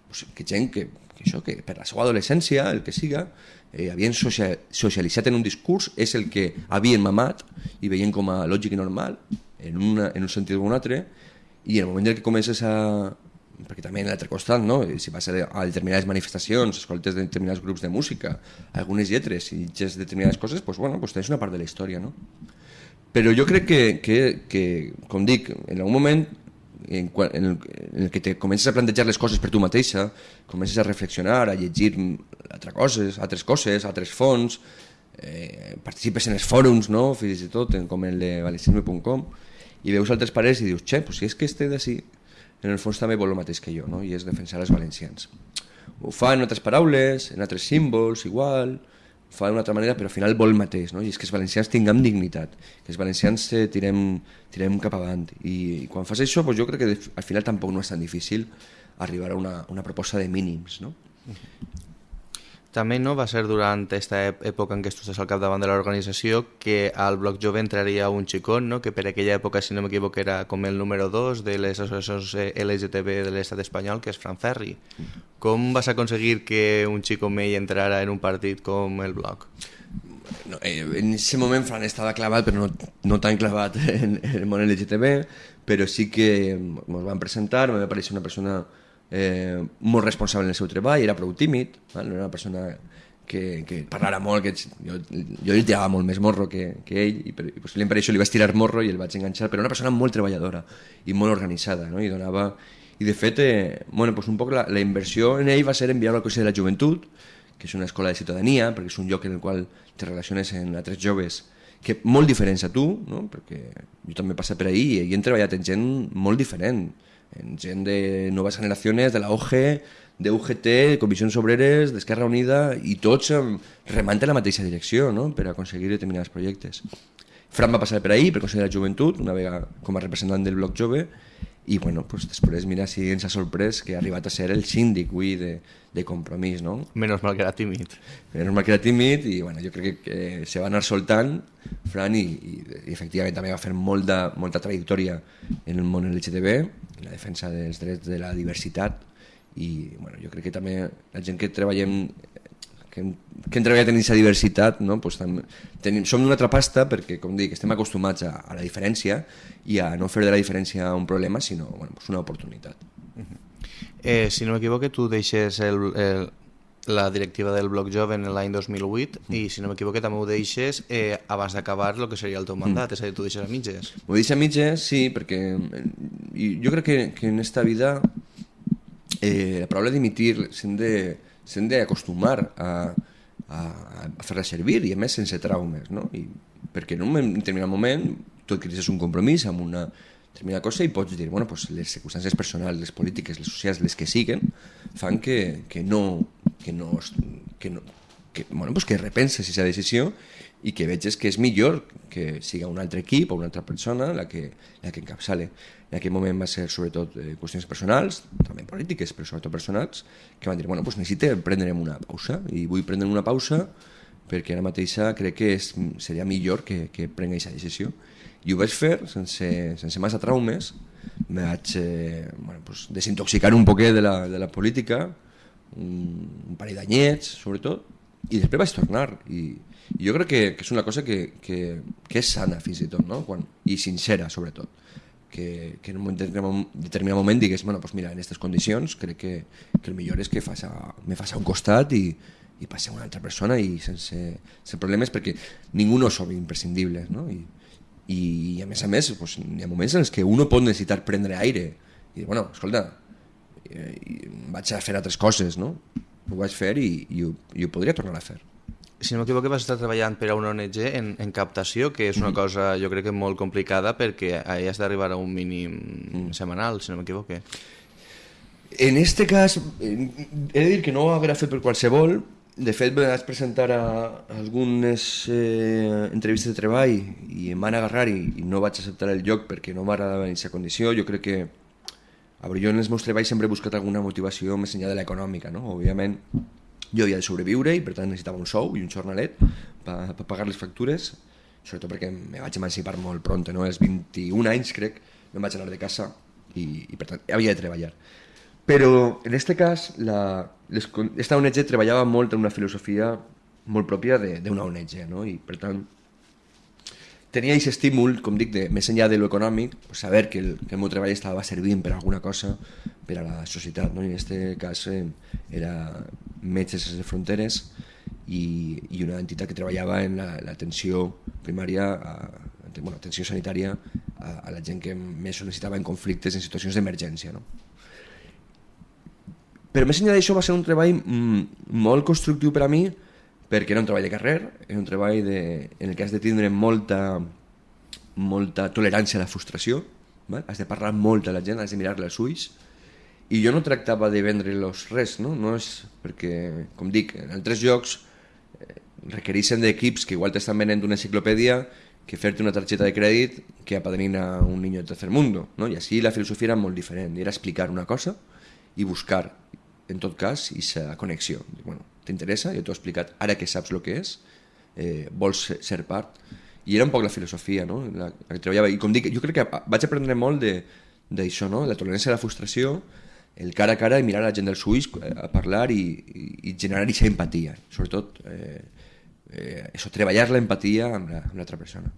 Speaker 4: pues, que gent que, que això, que per la seva adolescència, el que siga, eh, havien social, socialitzat en un discurs, és el que havien mamat i veien com a lògic i normal, en, una, en un sentit o un altre, i en el moment en que comences a, perquè també en l'altre costat, no? si vas a, determinades manifestacions, escoltes de determinats grups de música, algunes lletres i llegeix determinades coses, pues, bueno, pues tens una part de la història. No? Però jo crec que, que, que, com dic, en algun moment en, en, el, en el que te comences a plantejar les coses per tu mateixa, comences a reflexionar, a llegir altres coses, altres coses, altres fons, eh, participes en els fòrums, no? fins i tot, en, com el de valencianisme.com, i veus altres pares i dius, xe, pues si és que este d'ací, en el fons també vol el mateix que jo, no? i és defensar els valencians. Ho fa en altres paraules, en altres símbols, igual, fa d'una altra manera, però al final vol el mateix, no? i és que els valencians tinguem dignitat, que els valencians eh, tirem, tirem cap avant. I, i quan fas això, doncs jo crec que al final tampoc no és tan difícil arribar a una, una proposta de mínims. No?
Speaker 3: També no va ser durant aquesta època en què tu estàs al capdavant de l'organització que al Bloc Jove entraria un xicot, no? que per aquella època, si no m'equivoco, era com el número 2 de les associacions eh, LGTB de l'estat espanyol, que és Fran Ferri. Com vas aconseguir que un xico mell entrara en un partit com el Bloc?
Speaker 4: No, eh, en aquest moment Fran estava clavat, però no, no tan clavat en, en el món LGTB, però sí que ens van presentar, va aparèixer una persona eh, molt responsable en el seu treball, era prou tímid, val? no era una persona que, que parlara molt, que jo, jo li tirava molt més morro que, que ell, i, per, i possiblement per això li vaig tirar morro i el vaig enganxar, però una persona molt treballadora i molt organitzada, no? i donava... I de fet, eh, bueno, pues un poc la, la inversió en ell va ser enviar al Consell de la Joventut, que és una escola de ciutadania, perquè és un lloc en el qual te relaciones amb altres joves que molt diferents a tu, no? perquè jo també he passat per ahir i he treballat amb gent molt diferent, en gent de noves generacions, de la OG, de UGT, Comissions Obreres, d'Esquerra Unida, i tots remant en la mateixa direcció no? per aconseguir determinats projectes. Fran va passar per ahir, per Consell de la Joventut, una vegada com a representant del Bloc Jove, i bueno, pues després mira si ens ha sorprès que ha arribat a ser el síndic avui de, de compromís, no?
Speaker 3: Menos mal que era tímid.
Speaker 4: Menos mal que era tímid i bueno, jo crec que, que se va anar soltant Fran i, i, i efectivament també va fer molta, molta trajectòria en el món LGTB, en la defensa dels drets de la diversitat i bueno, jo crec que també la gent que treballem que hem, que hem treballat en aquesta diversitat, no? pues tam, tenim, som d'una altra pasta perquè, com dic, estem acostumats a, a la diferència i a no fer de la diferència un problema, sinó bueno, pues una oportunitat. Uh -huh.
Speaker 3: eh, si no m'equivoco, tu deixes el, el, la directiva del Bloc Jove en l'any 2008 mm. i, si no m'equivoco, també ho deixes eh, abans d'acabar el que seria el teu mandat, mm. és a dir, tu deixes a mitges.
Speaker 4: Ho deixes a mitges, sí, perquè jo crec que, que en esta vida eh, la paraula dimitir s'hem de s'han d'acostumar a, a, a fer-la servir i a més sense traumes no? I, perquè en un determinat moment tu adquiris un compromís amb una determinada cosa i pots dir, bueno, pues les circumstàncies personals, les polítiques, les socials, les que siguen, fan que, que no, que no, que no, que, bueno, pues que repenses aquesta decisió i que veges que és millor que siga un altre equip o una altra persona la que, la que encapçale. En aquell moment va ser sobretot eh, qüestions personals, també polítiques, però sobretot personals, que van dir, bueno, pues necessite prendre'm una pausa i vull prendre una pausa perquè ara mateixa crec que és, seria millor que, que prengui aquesta decisió. I ho vaig fer sense, sense massa traumes, me vaig eh, bueno, pues, desintoxicar un poquet de la, de la política, un, un parell d'anyets, sobretot, i després vaig tornar i, i jo crec que, que és una cosa que, que, que és sana fins i tot no? Quan, i sincera sobretot que, que en un determinat moment digués bueno, pues mira, en aquestes condicions crec que, que el millor és que faci, me faci un costat i, i passi a una altra persona i sense, sense problemes perquè ningú no som imprescindibles no? I, i, i a més a més pues, hi ha moments en els que uno pot necessitar prendre aire i dir, bueno, escolta eh, vaig a fer altres coses no? Ho vaig fer i, i, ho, i ho podria tornar a fer
Speaker 3: si no m'equivoco vas estar treballant per a una ONG en, en captació, que és una mm. cosa jo crec que molt complicada perquè has d'arribar a un mínim mm. setmanal, si no m'equivoco.
Speaker 4: En este cas, he de dir que no ho haurà fet per qualsevol, de fet vaig presentar a algunes eh, entrevistes de treball i em van agarrar i, i no vaig acceptar el lloc perquè no m'agradava en aquesta condició, jo crec que a veure, jo en els meus treballs sempre he buscat alguna motivació més enllà de l'econòmica, no? Òbviament, jo havia de sobreviure i per tant necessitava un sou i un jornalet per, per pagar les factures sobretot perquè me vaig emancipar molt pront, no? als 21 anys crec, me'n vaig anar de casa i, i per tant havia de treballar. Però en aquest cas, la, les, esta ONG treballava molt en una filosofia molt pròpia d'una ONG, no? i per tant tenia aquest estímul, com dic, de, més enllà de lo econòmic, pues, saber que el, que el meu treball estava servint per alguna cosa per a la societat. No? I en aquest cas eh, era Metges Sense Fronteres i, i una entitat que treballava en l'atenció la, primària, a, bueno, atenció sanitària a, a la gent que més necessitava en conflictes, en situacions d'emergència. No? Però més enllà d'això va ser un treball mm, molt constructiu per a mi, perquè era un treball de carrer, era un treball de, en el que has de tindre molta, molta tolerància a la frustració, val? has de parlar molt a la gent, has de mirar-la als ulls, i jo no tractava de vendre-los res, no? no és perquè, com dic, en altres llocs eh, requereixen d'equips que igual t'estan venent una enciclopèdia que fer-te una targeta de crèdit que apadrina un niño de tercer mundo, no? i així la filosofia era molt diferent, era explicar una cosa i buscar, en tot cas, aquesta connexió. Bueno, t'interessa, jo t'ho he explicat, ara que saps el que és, eh, vols ser, ser part, i era un poc la filosofia no? la, la que treballava, i com dic, jo crec que vaig aprendre molt d'això, no? la tolerància a la frustració, el cara a cara i mirar la gent dels ulls eh, a parlar i, i, i generar aquesta empatia, sobretot eh, eh, això, treballar l'empatia amb l'altra la, persona.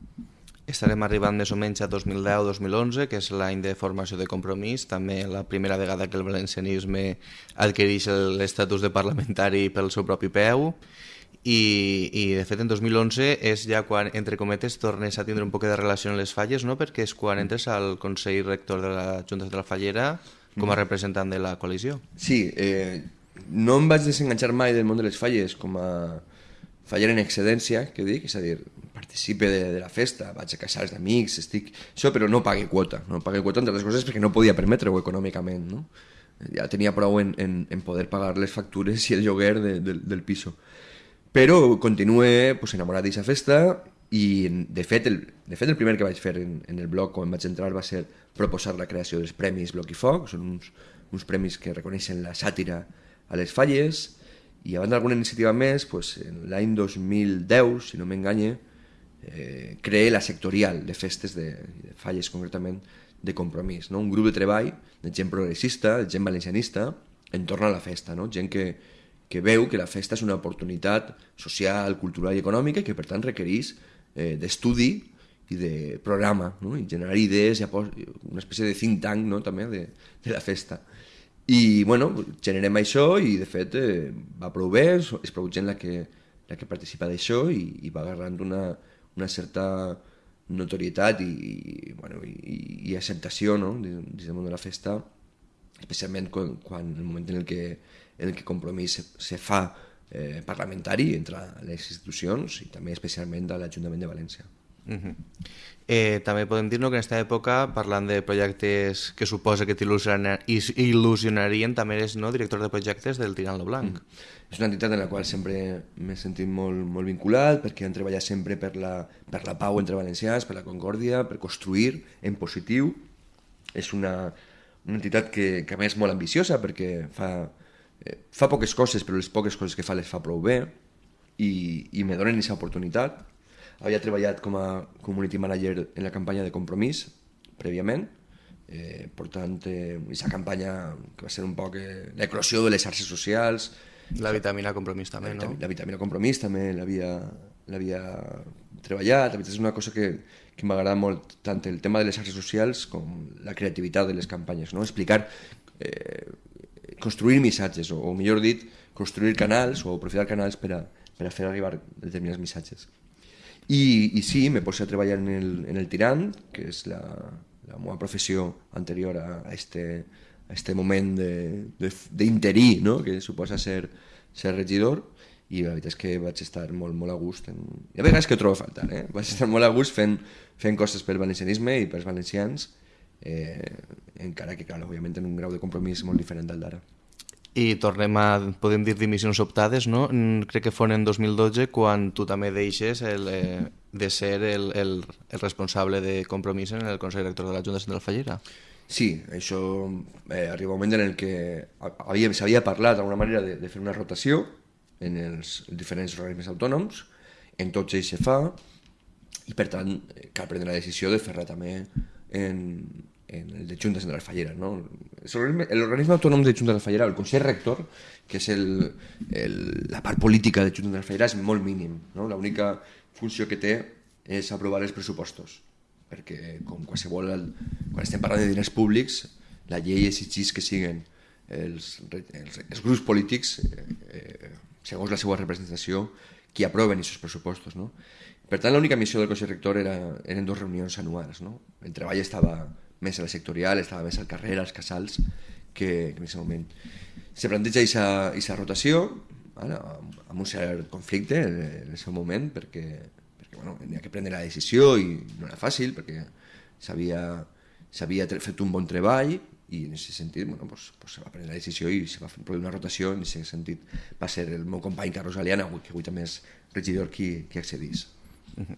Speaker 3: Estarem arribant més o menys a 2010-2011, que és l'any de formació de compromís, també la primera vegada que el valencianisme adquireix l'estatus de parlamentari pel seu propi peu, i, i de fet en 2011 és ja quan, entre cometes, tornes a tindre un poc de relació amb les falles, no? perquè és quan entres al Consell Rector de la Junta de la Fallera com a mm. representant de la coalició.
Speaker 4: Sí, eh, no em vaig desenganxar mai del món de les falles com a faller en excedència, que dic, és a dir, participe de, de la festa, vaig a casals d'amics, estic... Això, però no pague quota. No pague quota, entre les coses, perquè no podia permetre-ho econòmicament, no? Ja tenia prou en, en, en poder pagar les factures i el lloguer de, de, del piso. Però continué pues, enamorat d'aquesta festa i, de fet, el, de fet, el primer que vaig fer en, en el blog quan vaig entrar va ser proposar la creació dels Premis Bloc i Foc, són uns, uns premis que reconeixen la sàtira a les falles, i abans d'alguna iniciativa més, pues, en l'any 2010, si no m'enganye, eh, creé la sectorial de festes de, de falles concretament de compromís, no? un grup de treball de gent progressista, de gent valencianista, entorn a la festa, no? gent que, que veu que la festa és una oportunitat social, cultural i econòmica i que per tant requereix eh, d'estudi i de programa, no? i generar idees, i una espècie de think tank no? també de, de la festa. I bueno, generem això i de fet eh, va prou bé, és prou gent la que, la que participa d'això i, i va agarrant una, una certa notorietat i, i, bueno, i, i acceptació no? dins del món de la festa, especialment quan, quan el moment en el que, en el que compromís se, se fa eh, parlamentari entre les institucions i també especialment de l'Ajuntament de València. Uh -huh.
Speaker 3: eh, també podem dir no, que en aquesta època, parlant de projectes que suposa que t'il·lusionarien, també eres no, director de projectes del Tirant lo Blanc. Mm.
Speaker 4: És una entitat en la qual sempre m'he sentit molt, molt vinculat, perquè han treballat sempre per la, per la pau entre valencians, per la concòrdia, per construir en positiu. És una, una entitat que, que a més és molt ambiciosa, perquè fa, eh, fa poques coses, però les poques coses que fa les fa prou bé, i, i me donen aquesta oportunitat havia treballat com a community manager en la campanya de Compromís, prèviament, eh, portant eh, aquesta campanya que va ser un poc eh, l'eclosió de les xarxes socials.
Speaker 3: La vitamina Compromís també,
Speaker 4: la,
Speaker 3: no?
Speaker 4: La vitamina Compromís també l'havia treballat, la veritat és una cosa que, que m'agrada molt, tant el tema de les xarxes socials com la creativitat de les campanyes, no? explicar, eh, construir missatges, o, o millor dit, construir canals o aprofitar canals per a, per a fer arribar determinats missatges. I, i sí, me poso a treballar en el, en el tirant, que és la, la meva professió anterior a, a, este, a este moment d'interí, no? que suposa ser, ser regidor, i la veritat és que vaig estar molt, molt a gust. En... Hi ha vegades que ho trobo a faltar, eh? vaig estar molt a gust fent, fent coses pel valencianisme i pels valencians, eh, encara que, clar, òbviament, en un grau de compromís molt diferent del d'ara.
Speaker 3: I tornem a, podem dir, dimissions optades, no? Crec que fon en 2012 quan tu també deixes el, eh, de ser el, el, el responsable de compromís en el Consell Rector de la Junta Central Fallera.
Speaker 4: Sí, això eh, arriba un moment en el que s'havia parlat d'alguna manera de, de fer una rotació en els diferents organismes autònoms, en tots ells se fa, i per tant cal prendre la decisió de fer-la també en, en el de Juntes de la Fallera. No? L'organisme autònom de Juntes de la Fallera, el Consell Rector, que és el, el, la part política de Juntes de la Fallera, és molt mínim. No? L'única funció que té és aprovar els pressupostos, perquè com qualsevol, quan estem parlant de diners públics, la llei exigeix que siguin els, els, els grups polítics, eh, eh, segons la seva representació, qui aproven aquests pressupostos. No? Per tant, l'única missió del Consell Rector era, eren dues reunions anuals. No? El treball estava més a la sectorial, estava més al carrer, als casals, que, que en aquest moment. Se planteja aquesta rotació, ara, amb un cert conflicte en, el seu moment, perquè, perquè bueno, havia que prendre la decisió i no era fàcil, perquè s'havia fet un bon treball i en aquest sentit bueno, pues, pues se va prendre la decisió i se va fer una rotació, en aquest sentit va ser el meu company Carlos Aliana, que avui també és regidor qui, qui accedís.
Speaker 3: -huh.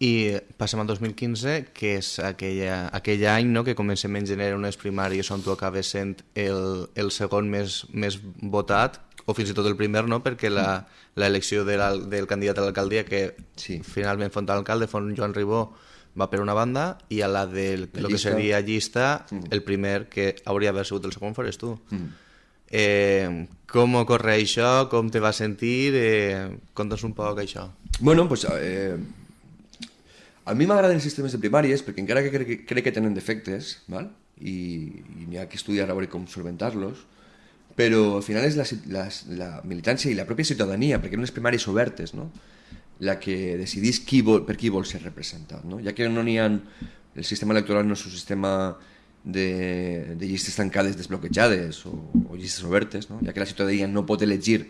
Speaker 3: I passem al 2015, que és aquella, aquell any no, que comencem en gener unes primàries on tu acabes sent el, el segon més, més votat, o fins i tot el primer, no? perquè l'elecció de del candidat a l'alcaldia, que sí. finalment font alcalde, font Joan Ribó, va per una banda, i a la de lo que seria llista, mm. el primer que hauria d'haver sigut el segon fores tu. Mm. Eh, com ocorre això? Com te va sentir? Eh, Conta'ns un poc això.
Speaker 4: Bueno, pues, eh, a mi m'agraden els sistemes de primàries perquè encara que crec, crec que tenen defectes, val? i, i n'hi ha que estudiar a veure com solventar-los, però al final és la, la, la militància i la pròpia ciutadania, perquè eren unes primàries obertes, no? la que decidís qui vol, per qui vol ser representat. No? Ja que no n'hi ha... El sistema electoral no és un sistema de, de llistes tancades desbloquejades o, o llistes obertes, no? ja que la ciutadania no pot elegir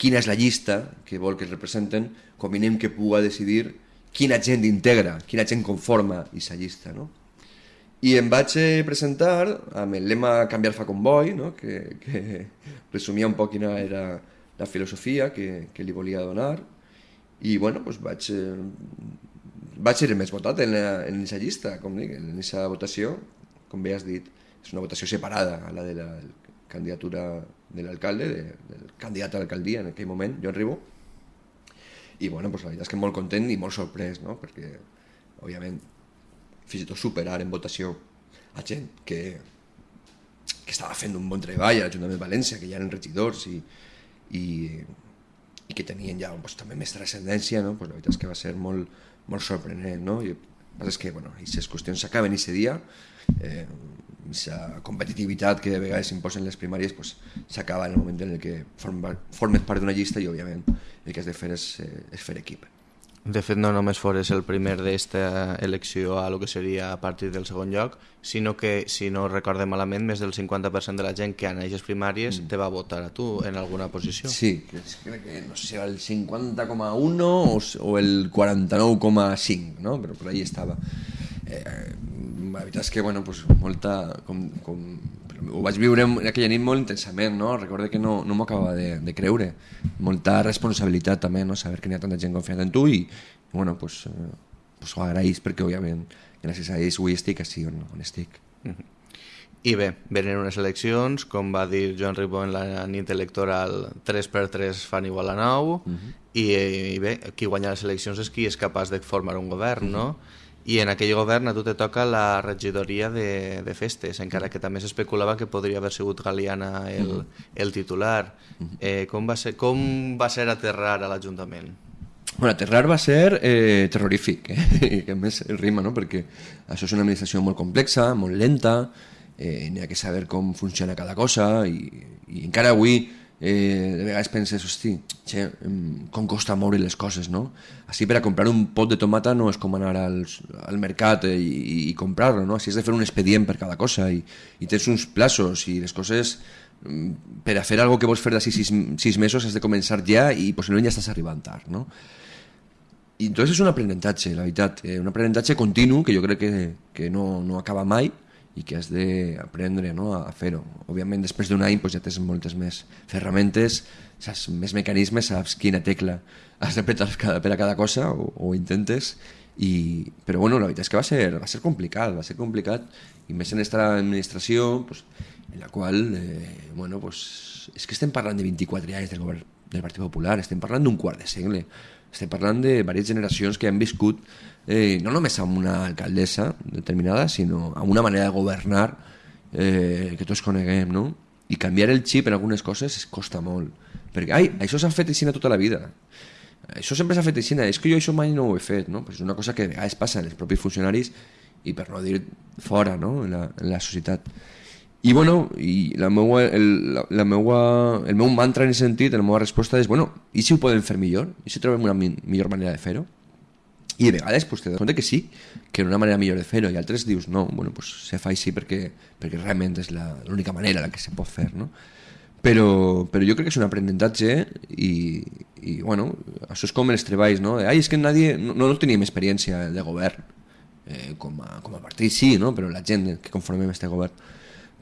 Speaker 4: quina és la llista que vol que es representen, convinem que pugui decidir quina gent integra, quina gent conforma aquesta llista. No? I em vaig eh, presentar amb el lema Canviar fa convoi, no? que, que resumia un poc quina era la filosofia que, que li volia donar, i bueno, doncs vaig, eh, vaig ser el més votat en, aquesta llista, com dic, en aquesta votació, com bé has dit, és una votació separada a la de la candidatura de l'alcalde, de, del candidat a l'alcaldia en aquell moment, Joan Ribó. I bueno, pues, la veritat és que molt content i molt sorprès, no? perquè, òbviament, fins i tot superar en votació a gent que, que estava fent un bon treball a l'Ajuntament de València, que ja eren regidors i, i, i que tenien ja pues, també més transcendència, no? pues, la veritat és que va ser molt, molt sorprenent. No? I el que passa és que bueno, aquestes qüestions s'acaben aquest dia, eh, aquesta competitivitat que de vegades s'imposen les primàries pues, s'acaba en el moment en el que formes part d'una llista i òbviament el que has de fer és, eh, és fer equip.
Speaker 3: De fet, no només fores el primer d'esta elecció a lo que seria a partir del segon lloc, sinó que, si no recorde malament, més del 50% de la gent que en aquestes primàries mm. te va votar a tu en alguna posició.
Speaker 4: Sí, crec que no sé si era el 50,1 o, o el 49,5, no? però per ahí estava. Eh, la veritat és que, bueno, pues, molta, com, com, ho vaig viure aquella nit molt intensament, no? Recordo que no, no m'ho acabava de, de creure. Molta responsabilitat també, no? Saber que n'hi ha tanta gent confiant en tu i, bueno, pues, eh, pues ho agraïs perquè, òbviament, gràcies a ells avui estic així on, on estic. Mm -hmm.
Speaker 3: I bé, venen unes eleccions, com va dir Joan Ribó en la nit electoral, 3 per 3 fan igual a 9, uh -huh. i, i bé, qui guanya les eleccions és qui és capaç de formar un govern, uh -huh. no? I en aquell govern a tu te toca la regidoria de, de festes, encara que també s'especulava que podria haver sigut Galiana el, -huh. el titular. -huh. eh, com, va ser, com va ser aterrar a l'Ajuntament?
Speaker 4: Bueno, aterrar va ser eh, terrorífic, eh? que a més el rima, no? perquè això és una administració molt complexa, molt lenta, eh, n'hi ha que saber com funciona cada cosa i, i encara avui eh, de vegades penses, hosti, che, com costa moure les coses, no? Així per a comprar un pot de tomata no és com anar al, al mercat eh, i, i comprar-lo, no? Així has de fer un expedient per cada cosa i, i tens uns plaços i les coses mm, per a fer algo que vols fer d'ací sis, sis mesos has de començar ja i possiblement ja estàs arribant tard, no? I entonces és un aprenentatge, la veritat, eh, un aprenentatge continu que jo crec que, que no, no acaba mai, i que has d'aprendre no, a fer-ho. Òbviament, després d'un any pues, ja tens moltes més ferramentes, saps més mecanismes, saps quina tecla has de petar per a cada cosa o, o intentes, i, però bueno, la veritat és que va ser, va ser complicat, va ser complicat, i més en aquesta administració pues, en la qual, eh, bueno, pues, és que estem parlant de 24 anys del govern del Partit Popular, estem parlant d'un quart de segle, estem parlant de diverses generacions que han viscut eh, no només amb una alcaldessa determinada, sinó amb una manera de governar eh, que tots coneguem, no? I canviar el xip en algunes coses es costa molt. Perquè, ai, això s'ha fet així tota la vida. Això sempre s'ha fet així, és que jo això mai no ho he fet, no? Pues és una cosa que a vegades passa en els propis funcionaris i per no dir fora, no?, en la, en la societat. I bueno, i la meua, el, la, la meua, el meu mantra en aquest sentit, la meva resposta és, bueno, i si ho podem fer millor? I si trobem una mi millor manera de fer-ho? I de vegades pues, te dones que sí, que una manera millor de fer-ho, i altres dius, no, bueno, pues, se fa així perquè, perquè realment és l'única manera la que se pot fer, no? Però, però jo crec que és un aprenentatge i, i bueno, això és com els treballs, no? Ai, és que nadie, no, no teníem experiència de govern, eh, com, a, com a partit sí, no? però la gent que conformem este govern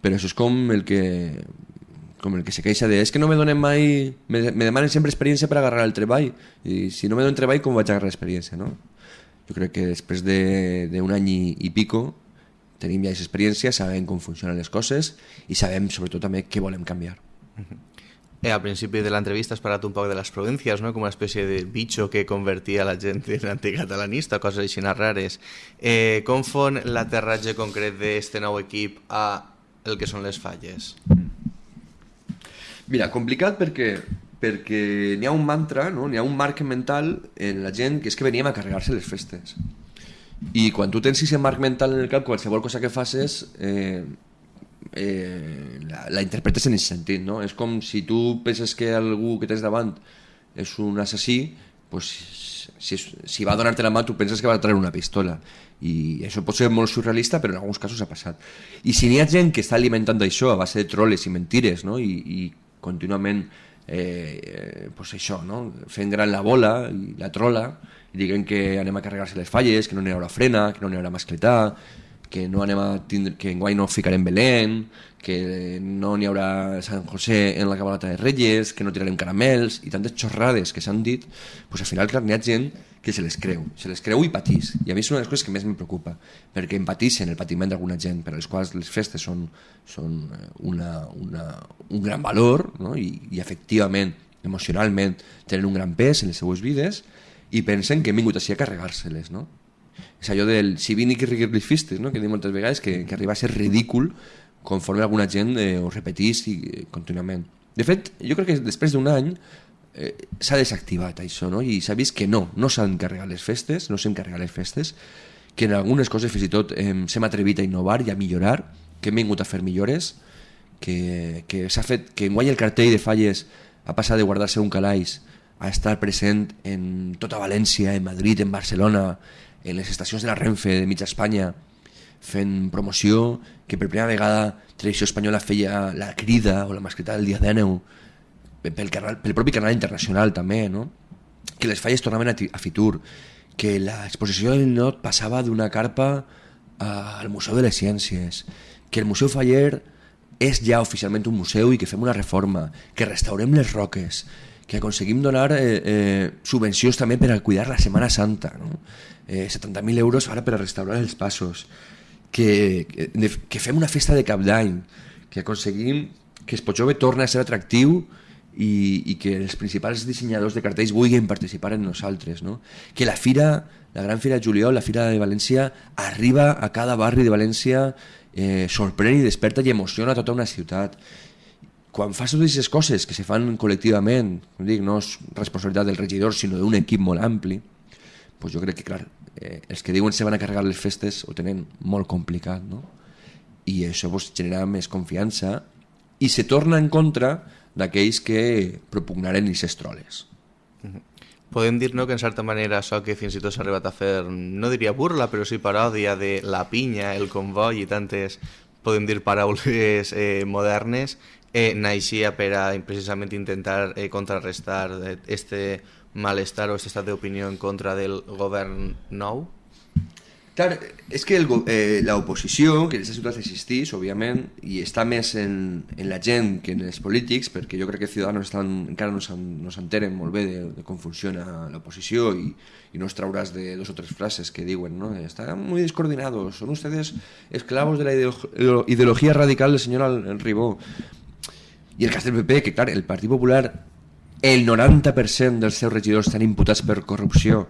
Speaker 4: però això és com el que com el que se queixa de és que no me donen mai me, me demanen sempre experiència per agarrar el treball i si no me donen treball com vaig agarrar experiència no? jo crec que després d'un de, any i, i pico tenim ja aquesta experiència, sabem com funcionen les coses i sabem sobretot també què volem canviar uh -huh.
Speaker 3: Eh, al principi de l'entrevista has parlat un poc de les províncies, no? com una espècie de bitxo que convertia la gent en anticatalanista, coses així rares. Eh, com fon l'aterratge concret d'aquest nou equip a el que són les falles?
Speaker 4: Mira, complicat perquè perquè n'hi ha un mantra, no? n'hi ha un marc mental en la gent que és que veníem a carregar-se les festes. I quan tu tens aquest marc mental en el cap, qualsevol cosa que facis eh, eh, la, la interpretes en aquest sentit. No? És com si tu penses que algú que tens davant és un assassí, pues, si, si va a donar-te la mà tu penses que va a treure una pistola i això pot ser molt surrealista però en alguns casos ha passat i si n'hi ha gent que està alimentant això a base de troles i mentires no? I, i contínuament eh, pues això, no? fent gran la bola la trola i diguem que anem a carregar-se les falles que no n'hi haurà frena, que no n'hi haurà mascletà que no anem a tindre, que enguany no ficarem Belén, que no n'hi haurà Sant José en la cabalata de Reyes, que no tirarem caramels i tantes xorrades que s'han dit, pues al final clar, n'hi ha gent que se les creu, se les creu i patís. I a mi és una de les coses que més em preocupa, perquè empatissen el patiment d'alguna gent, per les quals les festes són, són eh, una, una, un gran valor no? I, i efectivament, emocionalment, tenen un gran pes en les seues vides i pensen que hem vingut així a carregar-se-les. No? És allò del si vini que riguir les festes, no? que dic moltes vegades que, que arriba a ser ridícul conforme alguna gent eh, ho repetís i, eh, contínuament. De fet, jo crec que després d'un any eh, s'ha desactivat això, no? i s'ha vist que no, no s'han carregat les festes, no s'han carregat les festes, que en algunes coses fins i tot eh, s'hem atrevit a innovar i a millorar, que hem vingut a fer millores, que, que s'ha fet que enguany el cartell de falles ha passat de guardar-se un calaix a estar present en tota València, en Madrid, en Barcelona, en les estacions de la Renfe de mitja Espanya, fent promoció, que per primera vegada Televisió Espanyola feia la crida o la mascleta del dia d'Eneu, pel, canal, pel propi canal internacional també, no? que les falles tornaven a, a Fitur, que l'exposició del Not passava d'una carpa al Museu de les Ciències, que el Museu Faller és ja oficialment un museu i que fem una reforma, que restaurem les roques, que aconseguim donar eh, eh, subvencions també per a cuidar la Setmana Santa, no? eh, 70.000 euros ara per a restaurar els passos, que, que, que fem una festa de cap d'any, que aconseguim que Espotjove torni a ser atractiu i, i que els principals dissenyadors de cartells vulguin participar en nosaltres. No? Que la fira, la gran fira de juliol, la fira de València, arriba a cada barri de València, eh, sorprèn i desperta i emociona tota una ciutat. Quan fas totes aquestes coses que se fan col·lectivament, dic, no és responsabilitat del regidor, sinó d'un equip molt ampli, pues jo crec que, clar, eh, els que diuen se van a carregar les festes ho tenen molt complicat, no? I això pues, genera més confiança i se torna en contra d'aquells que propugnaren aquestes troles.
Speaker 3: Podem dir no, que en certa manera això que fins i tot s'ha arribat a fer, no diria burla, però sí paròdia de la pinya, el convoi i tantes, podem dir paraules eh, modernes, eh, naixia per a precisament intentar eh, contrarrestar este malestar o este estat d'opinió en contra del govern nou?
Speaker 4: Clar, és que eh, l'oposició, que en aquesta ciutat existís, òbviament, i està més en, en la gent que en els polítics, perquè jo crec que Ciudadanos estan, encara no s'enteren molt bé de, de com funciona l'oposició i, i no es trauràs de dos o tres frases que diuen, ¿no? Están muy descoordinados, son ustedes esclavos de la ideología radical del señor Ribó. I el cas del PP, que clar, el Partit Popular el 90% dels seus regidors estan imputats per corrupció,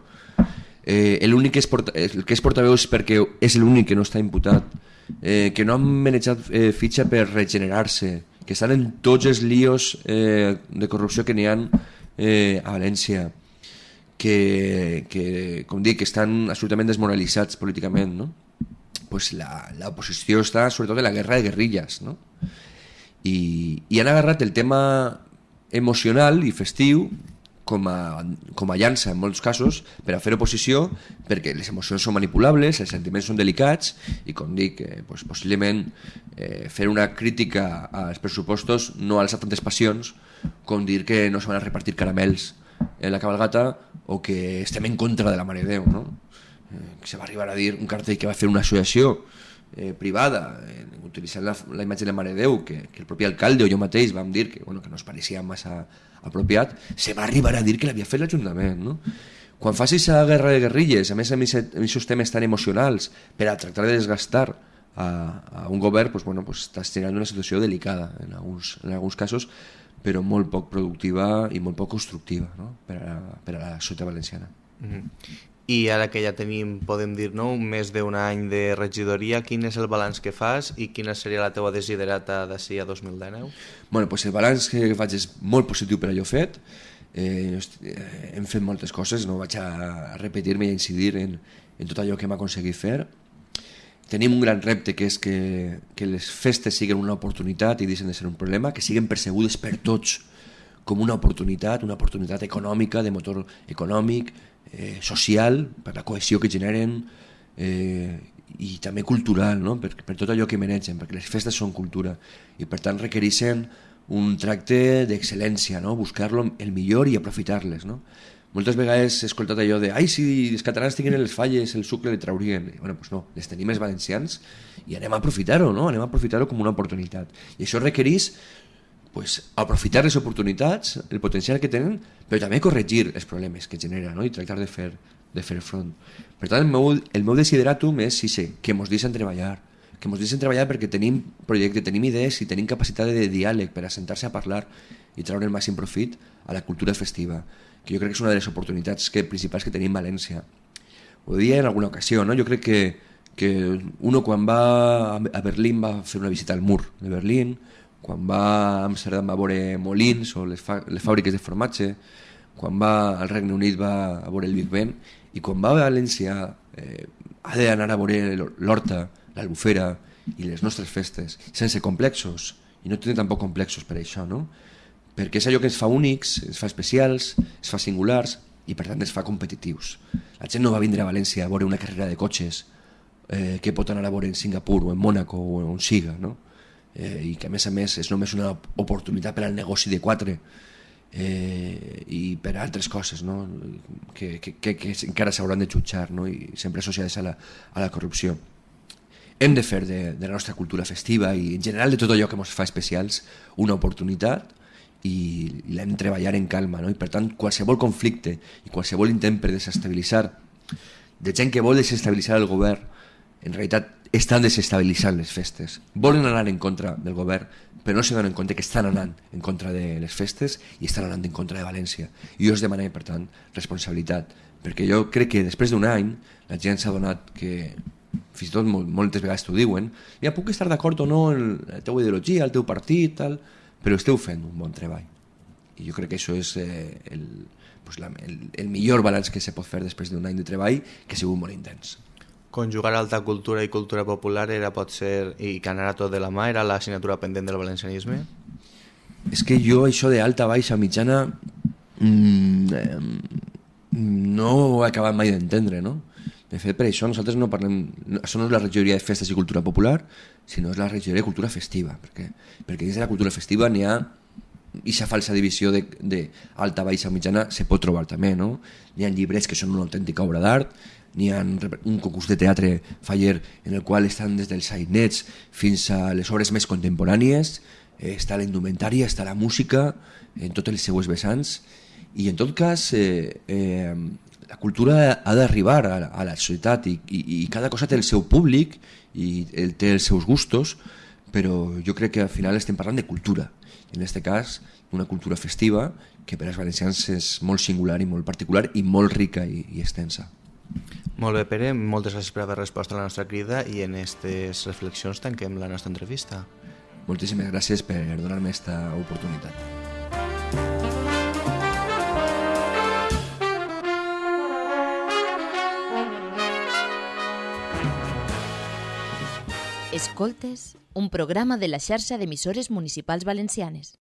Speaker 4: eh, l'únic que, és porta, el que és portaveu és perquè és l'únic que no està imputat, eh, que no han manejat eh, fitxa per regenerar-se, que estan en tots els líos eh, de corrupció que n'hi ha eh, a València, que, que, com dic, estan absolutament desmoralitzats políticament, no? pues l'oposició està sobretot en la guerra de guerrilles, no? I, i han agarrat el tema emocional i festiu com a, com a llança en molts casos per a fer oposició perquè les emocions són manipulables, els sentiments són delicats i com dic, eh, pues, possiblement eh, fer una crítica als pressupostos no alça tantes passions com dir que no se van a repartir caramels en la cabalgata o que estem en contra de la Mare Déu no? eh, que se va arribar a dir un cartell que va fer una associació eh, privada, eh, utilitzant la, la imatge de la Mare Déu, que, que el propi alcalde o jo mateix vam dir que, bueno, que no es pareixia massa apropiat, se va arribar a dir que l'havia fet l'Ajuntament. No? Quan facis a guerra de guerrilles, a més amb aquests temes tan emocionals, per a tractar de desgastar a, a un govern, pues, bueno, pues, estàs generant una situació delicada en alguns, en alguns casos, però molt poc productiva i molt poc constructiva no? per, a, per a la societat valenciana. Mm -hmm.
Speaker 3: I ara que ja tenim, podem dir, no, un més d'un any de regidoria, quin és el balanç que fas i quina seria la teua desiderata d'ací a 2019?
Speaker 4: Bueno, pues el balanç que faig és molt positiu per allò fet. Eh, hem fet moltes coses, no vaig a repetir-me i a incidir en, en tot allò que hem aconseguit fer. Tenim un gran repte que és que, que les festes siguin una oportunitat i deixen de ser un problema, que siguin percebudes per tots com una oportunitat, una oportunitat econòmica, de motor econòmic, eh, social, per la cohesió que generen eh, i també cultural, no? per, per tot allò que mereixen, perquè les festes són cultura i per tant requereixen un tracte d'excel·lència, no? buscar-lo el millor i aprofitar-les. No? Moltes vegades he escoltat allò de ai, si els catalans tinguin les falles, el sucre li traurien. I, bueno, pues no, les tenim els valencians i anem a aprofitar-ho, no? anem a aprofitar-ho com una oportunitat. I això requereix pues, aprofitar les oportunitats, el potencial que tenen, però també corregir els problemes que genera no? i tractar de fer, de fer front. Per tant, el meu, el meu desideratum és sí, sí, que ens deixen treballar, que ens deixen treballar perquè tenim projecte, tenim idees i tenim capacitat de diàleg per assentar-se a parlar i treure el màxim profit a la cultura festiva, que jo crec que és una de les oportunitats que, principals que tenim a València. Ho dia en alguna ocasió, no? jo crec que, que uno quan va a Berlín va fer una visita al mur de Berlín, quan va a Amsterdam a veure molins o les, les fàbriques de formatge, quan va al Regne Unit va a veure el Big Ben, i quan va a València eh, ha d'anar a veure l'Horta, l'Albufera i les nostres festes, sense complexos, i no té tampoc complexos per això, no? perquè és allò que ens fa únics, ens fa especials, ens fa singulars i per tant ens fa competitius. La gent no va vindre a València a veure una carrera de cotxes eh, que pot anar a veure en Singapur o en Mònaco o on siga, no? Eh, i que a més a més és només una oportunitat per al negoci de quatre eh, i per a altres coses no? que, que, que, que encara s'hauran de jutjar no? i sempre associades a la, a la corrupció hem de fer de, de la nostra cultura festiva i en general de tot allò que ens fa especials una oportunitat i, l'hem treballar en calma no? i per tant qualsevol conflicte i qualsevol intent per desestabilitzar de gent que vol desestabilitzar el govern en realitat estan desestabilitzant les festes. Volen anar en contra del govern, però no se donen compte que estan anant en contra de les festes i estan anant en contra de València. I jo us demanem, per tant, responsabilitat, perquè jo crec que després d'un any la gent s'ha donat que fins i tot moltes vegades t'ho diuen, ja puc estar d'acord o no en la teva ideologia, el teu partit, tal, però esteu fent un bon treball. I jo crec que això és eh, el, pues la, el, el millor balanç que se pot fer després d'un any de treball que ha sigut molt intens
Speaker 3: conjugar alta cultura i cultura popular era pot ser, i que anara tot de la mà, era l'assignatura pendent del valencianisme?
Speaker 4: És que jo això de alta, baixa, mitjana mmm, no ho he acabat mai d'entendre, no? De fet, per això nosaltres no parlem... Això no és la regidoria de festes i cultura popular, sinó és la regidoria de cultura festiva, perquè, perquè dins de la cultura festiva n'hi ha aquesta falsa divisió de, de alta, baixa, mitjana se pot trobar també, no? Hi ha llibres que són una autèntica obra d'art, n'hi ha un concurs de teatre faller en el qual estan des dels sainets fins a les obres més contemporànies, eh, està la indumentària, està la música, en totes les seues vessants, i en tot cas eh, eh, la cultura ha d'arribar a, a la societat i, i, i cada cosa té el seu públic i el, té els seus gustos, però jo crec que al final estem parlant de cultura. En aquest cas una cultura festiva que per als valencians és molt singular i molt particular i molt rica i, i extensa.
Speaker 3: Molt bé, Pere, moltes gràcies per haver respost a la nostra crida i en aquestes reflexions tanquem la nostra entrevista.
Speaker 4: Moltíssimes gràcies per donar-me aquesta oportunitat.
Speaker 1: Escoltes, un programa de la xarxa d'emissores municipals valencianes.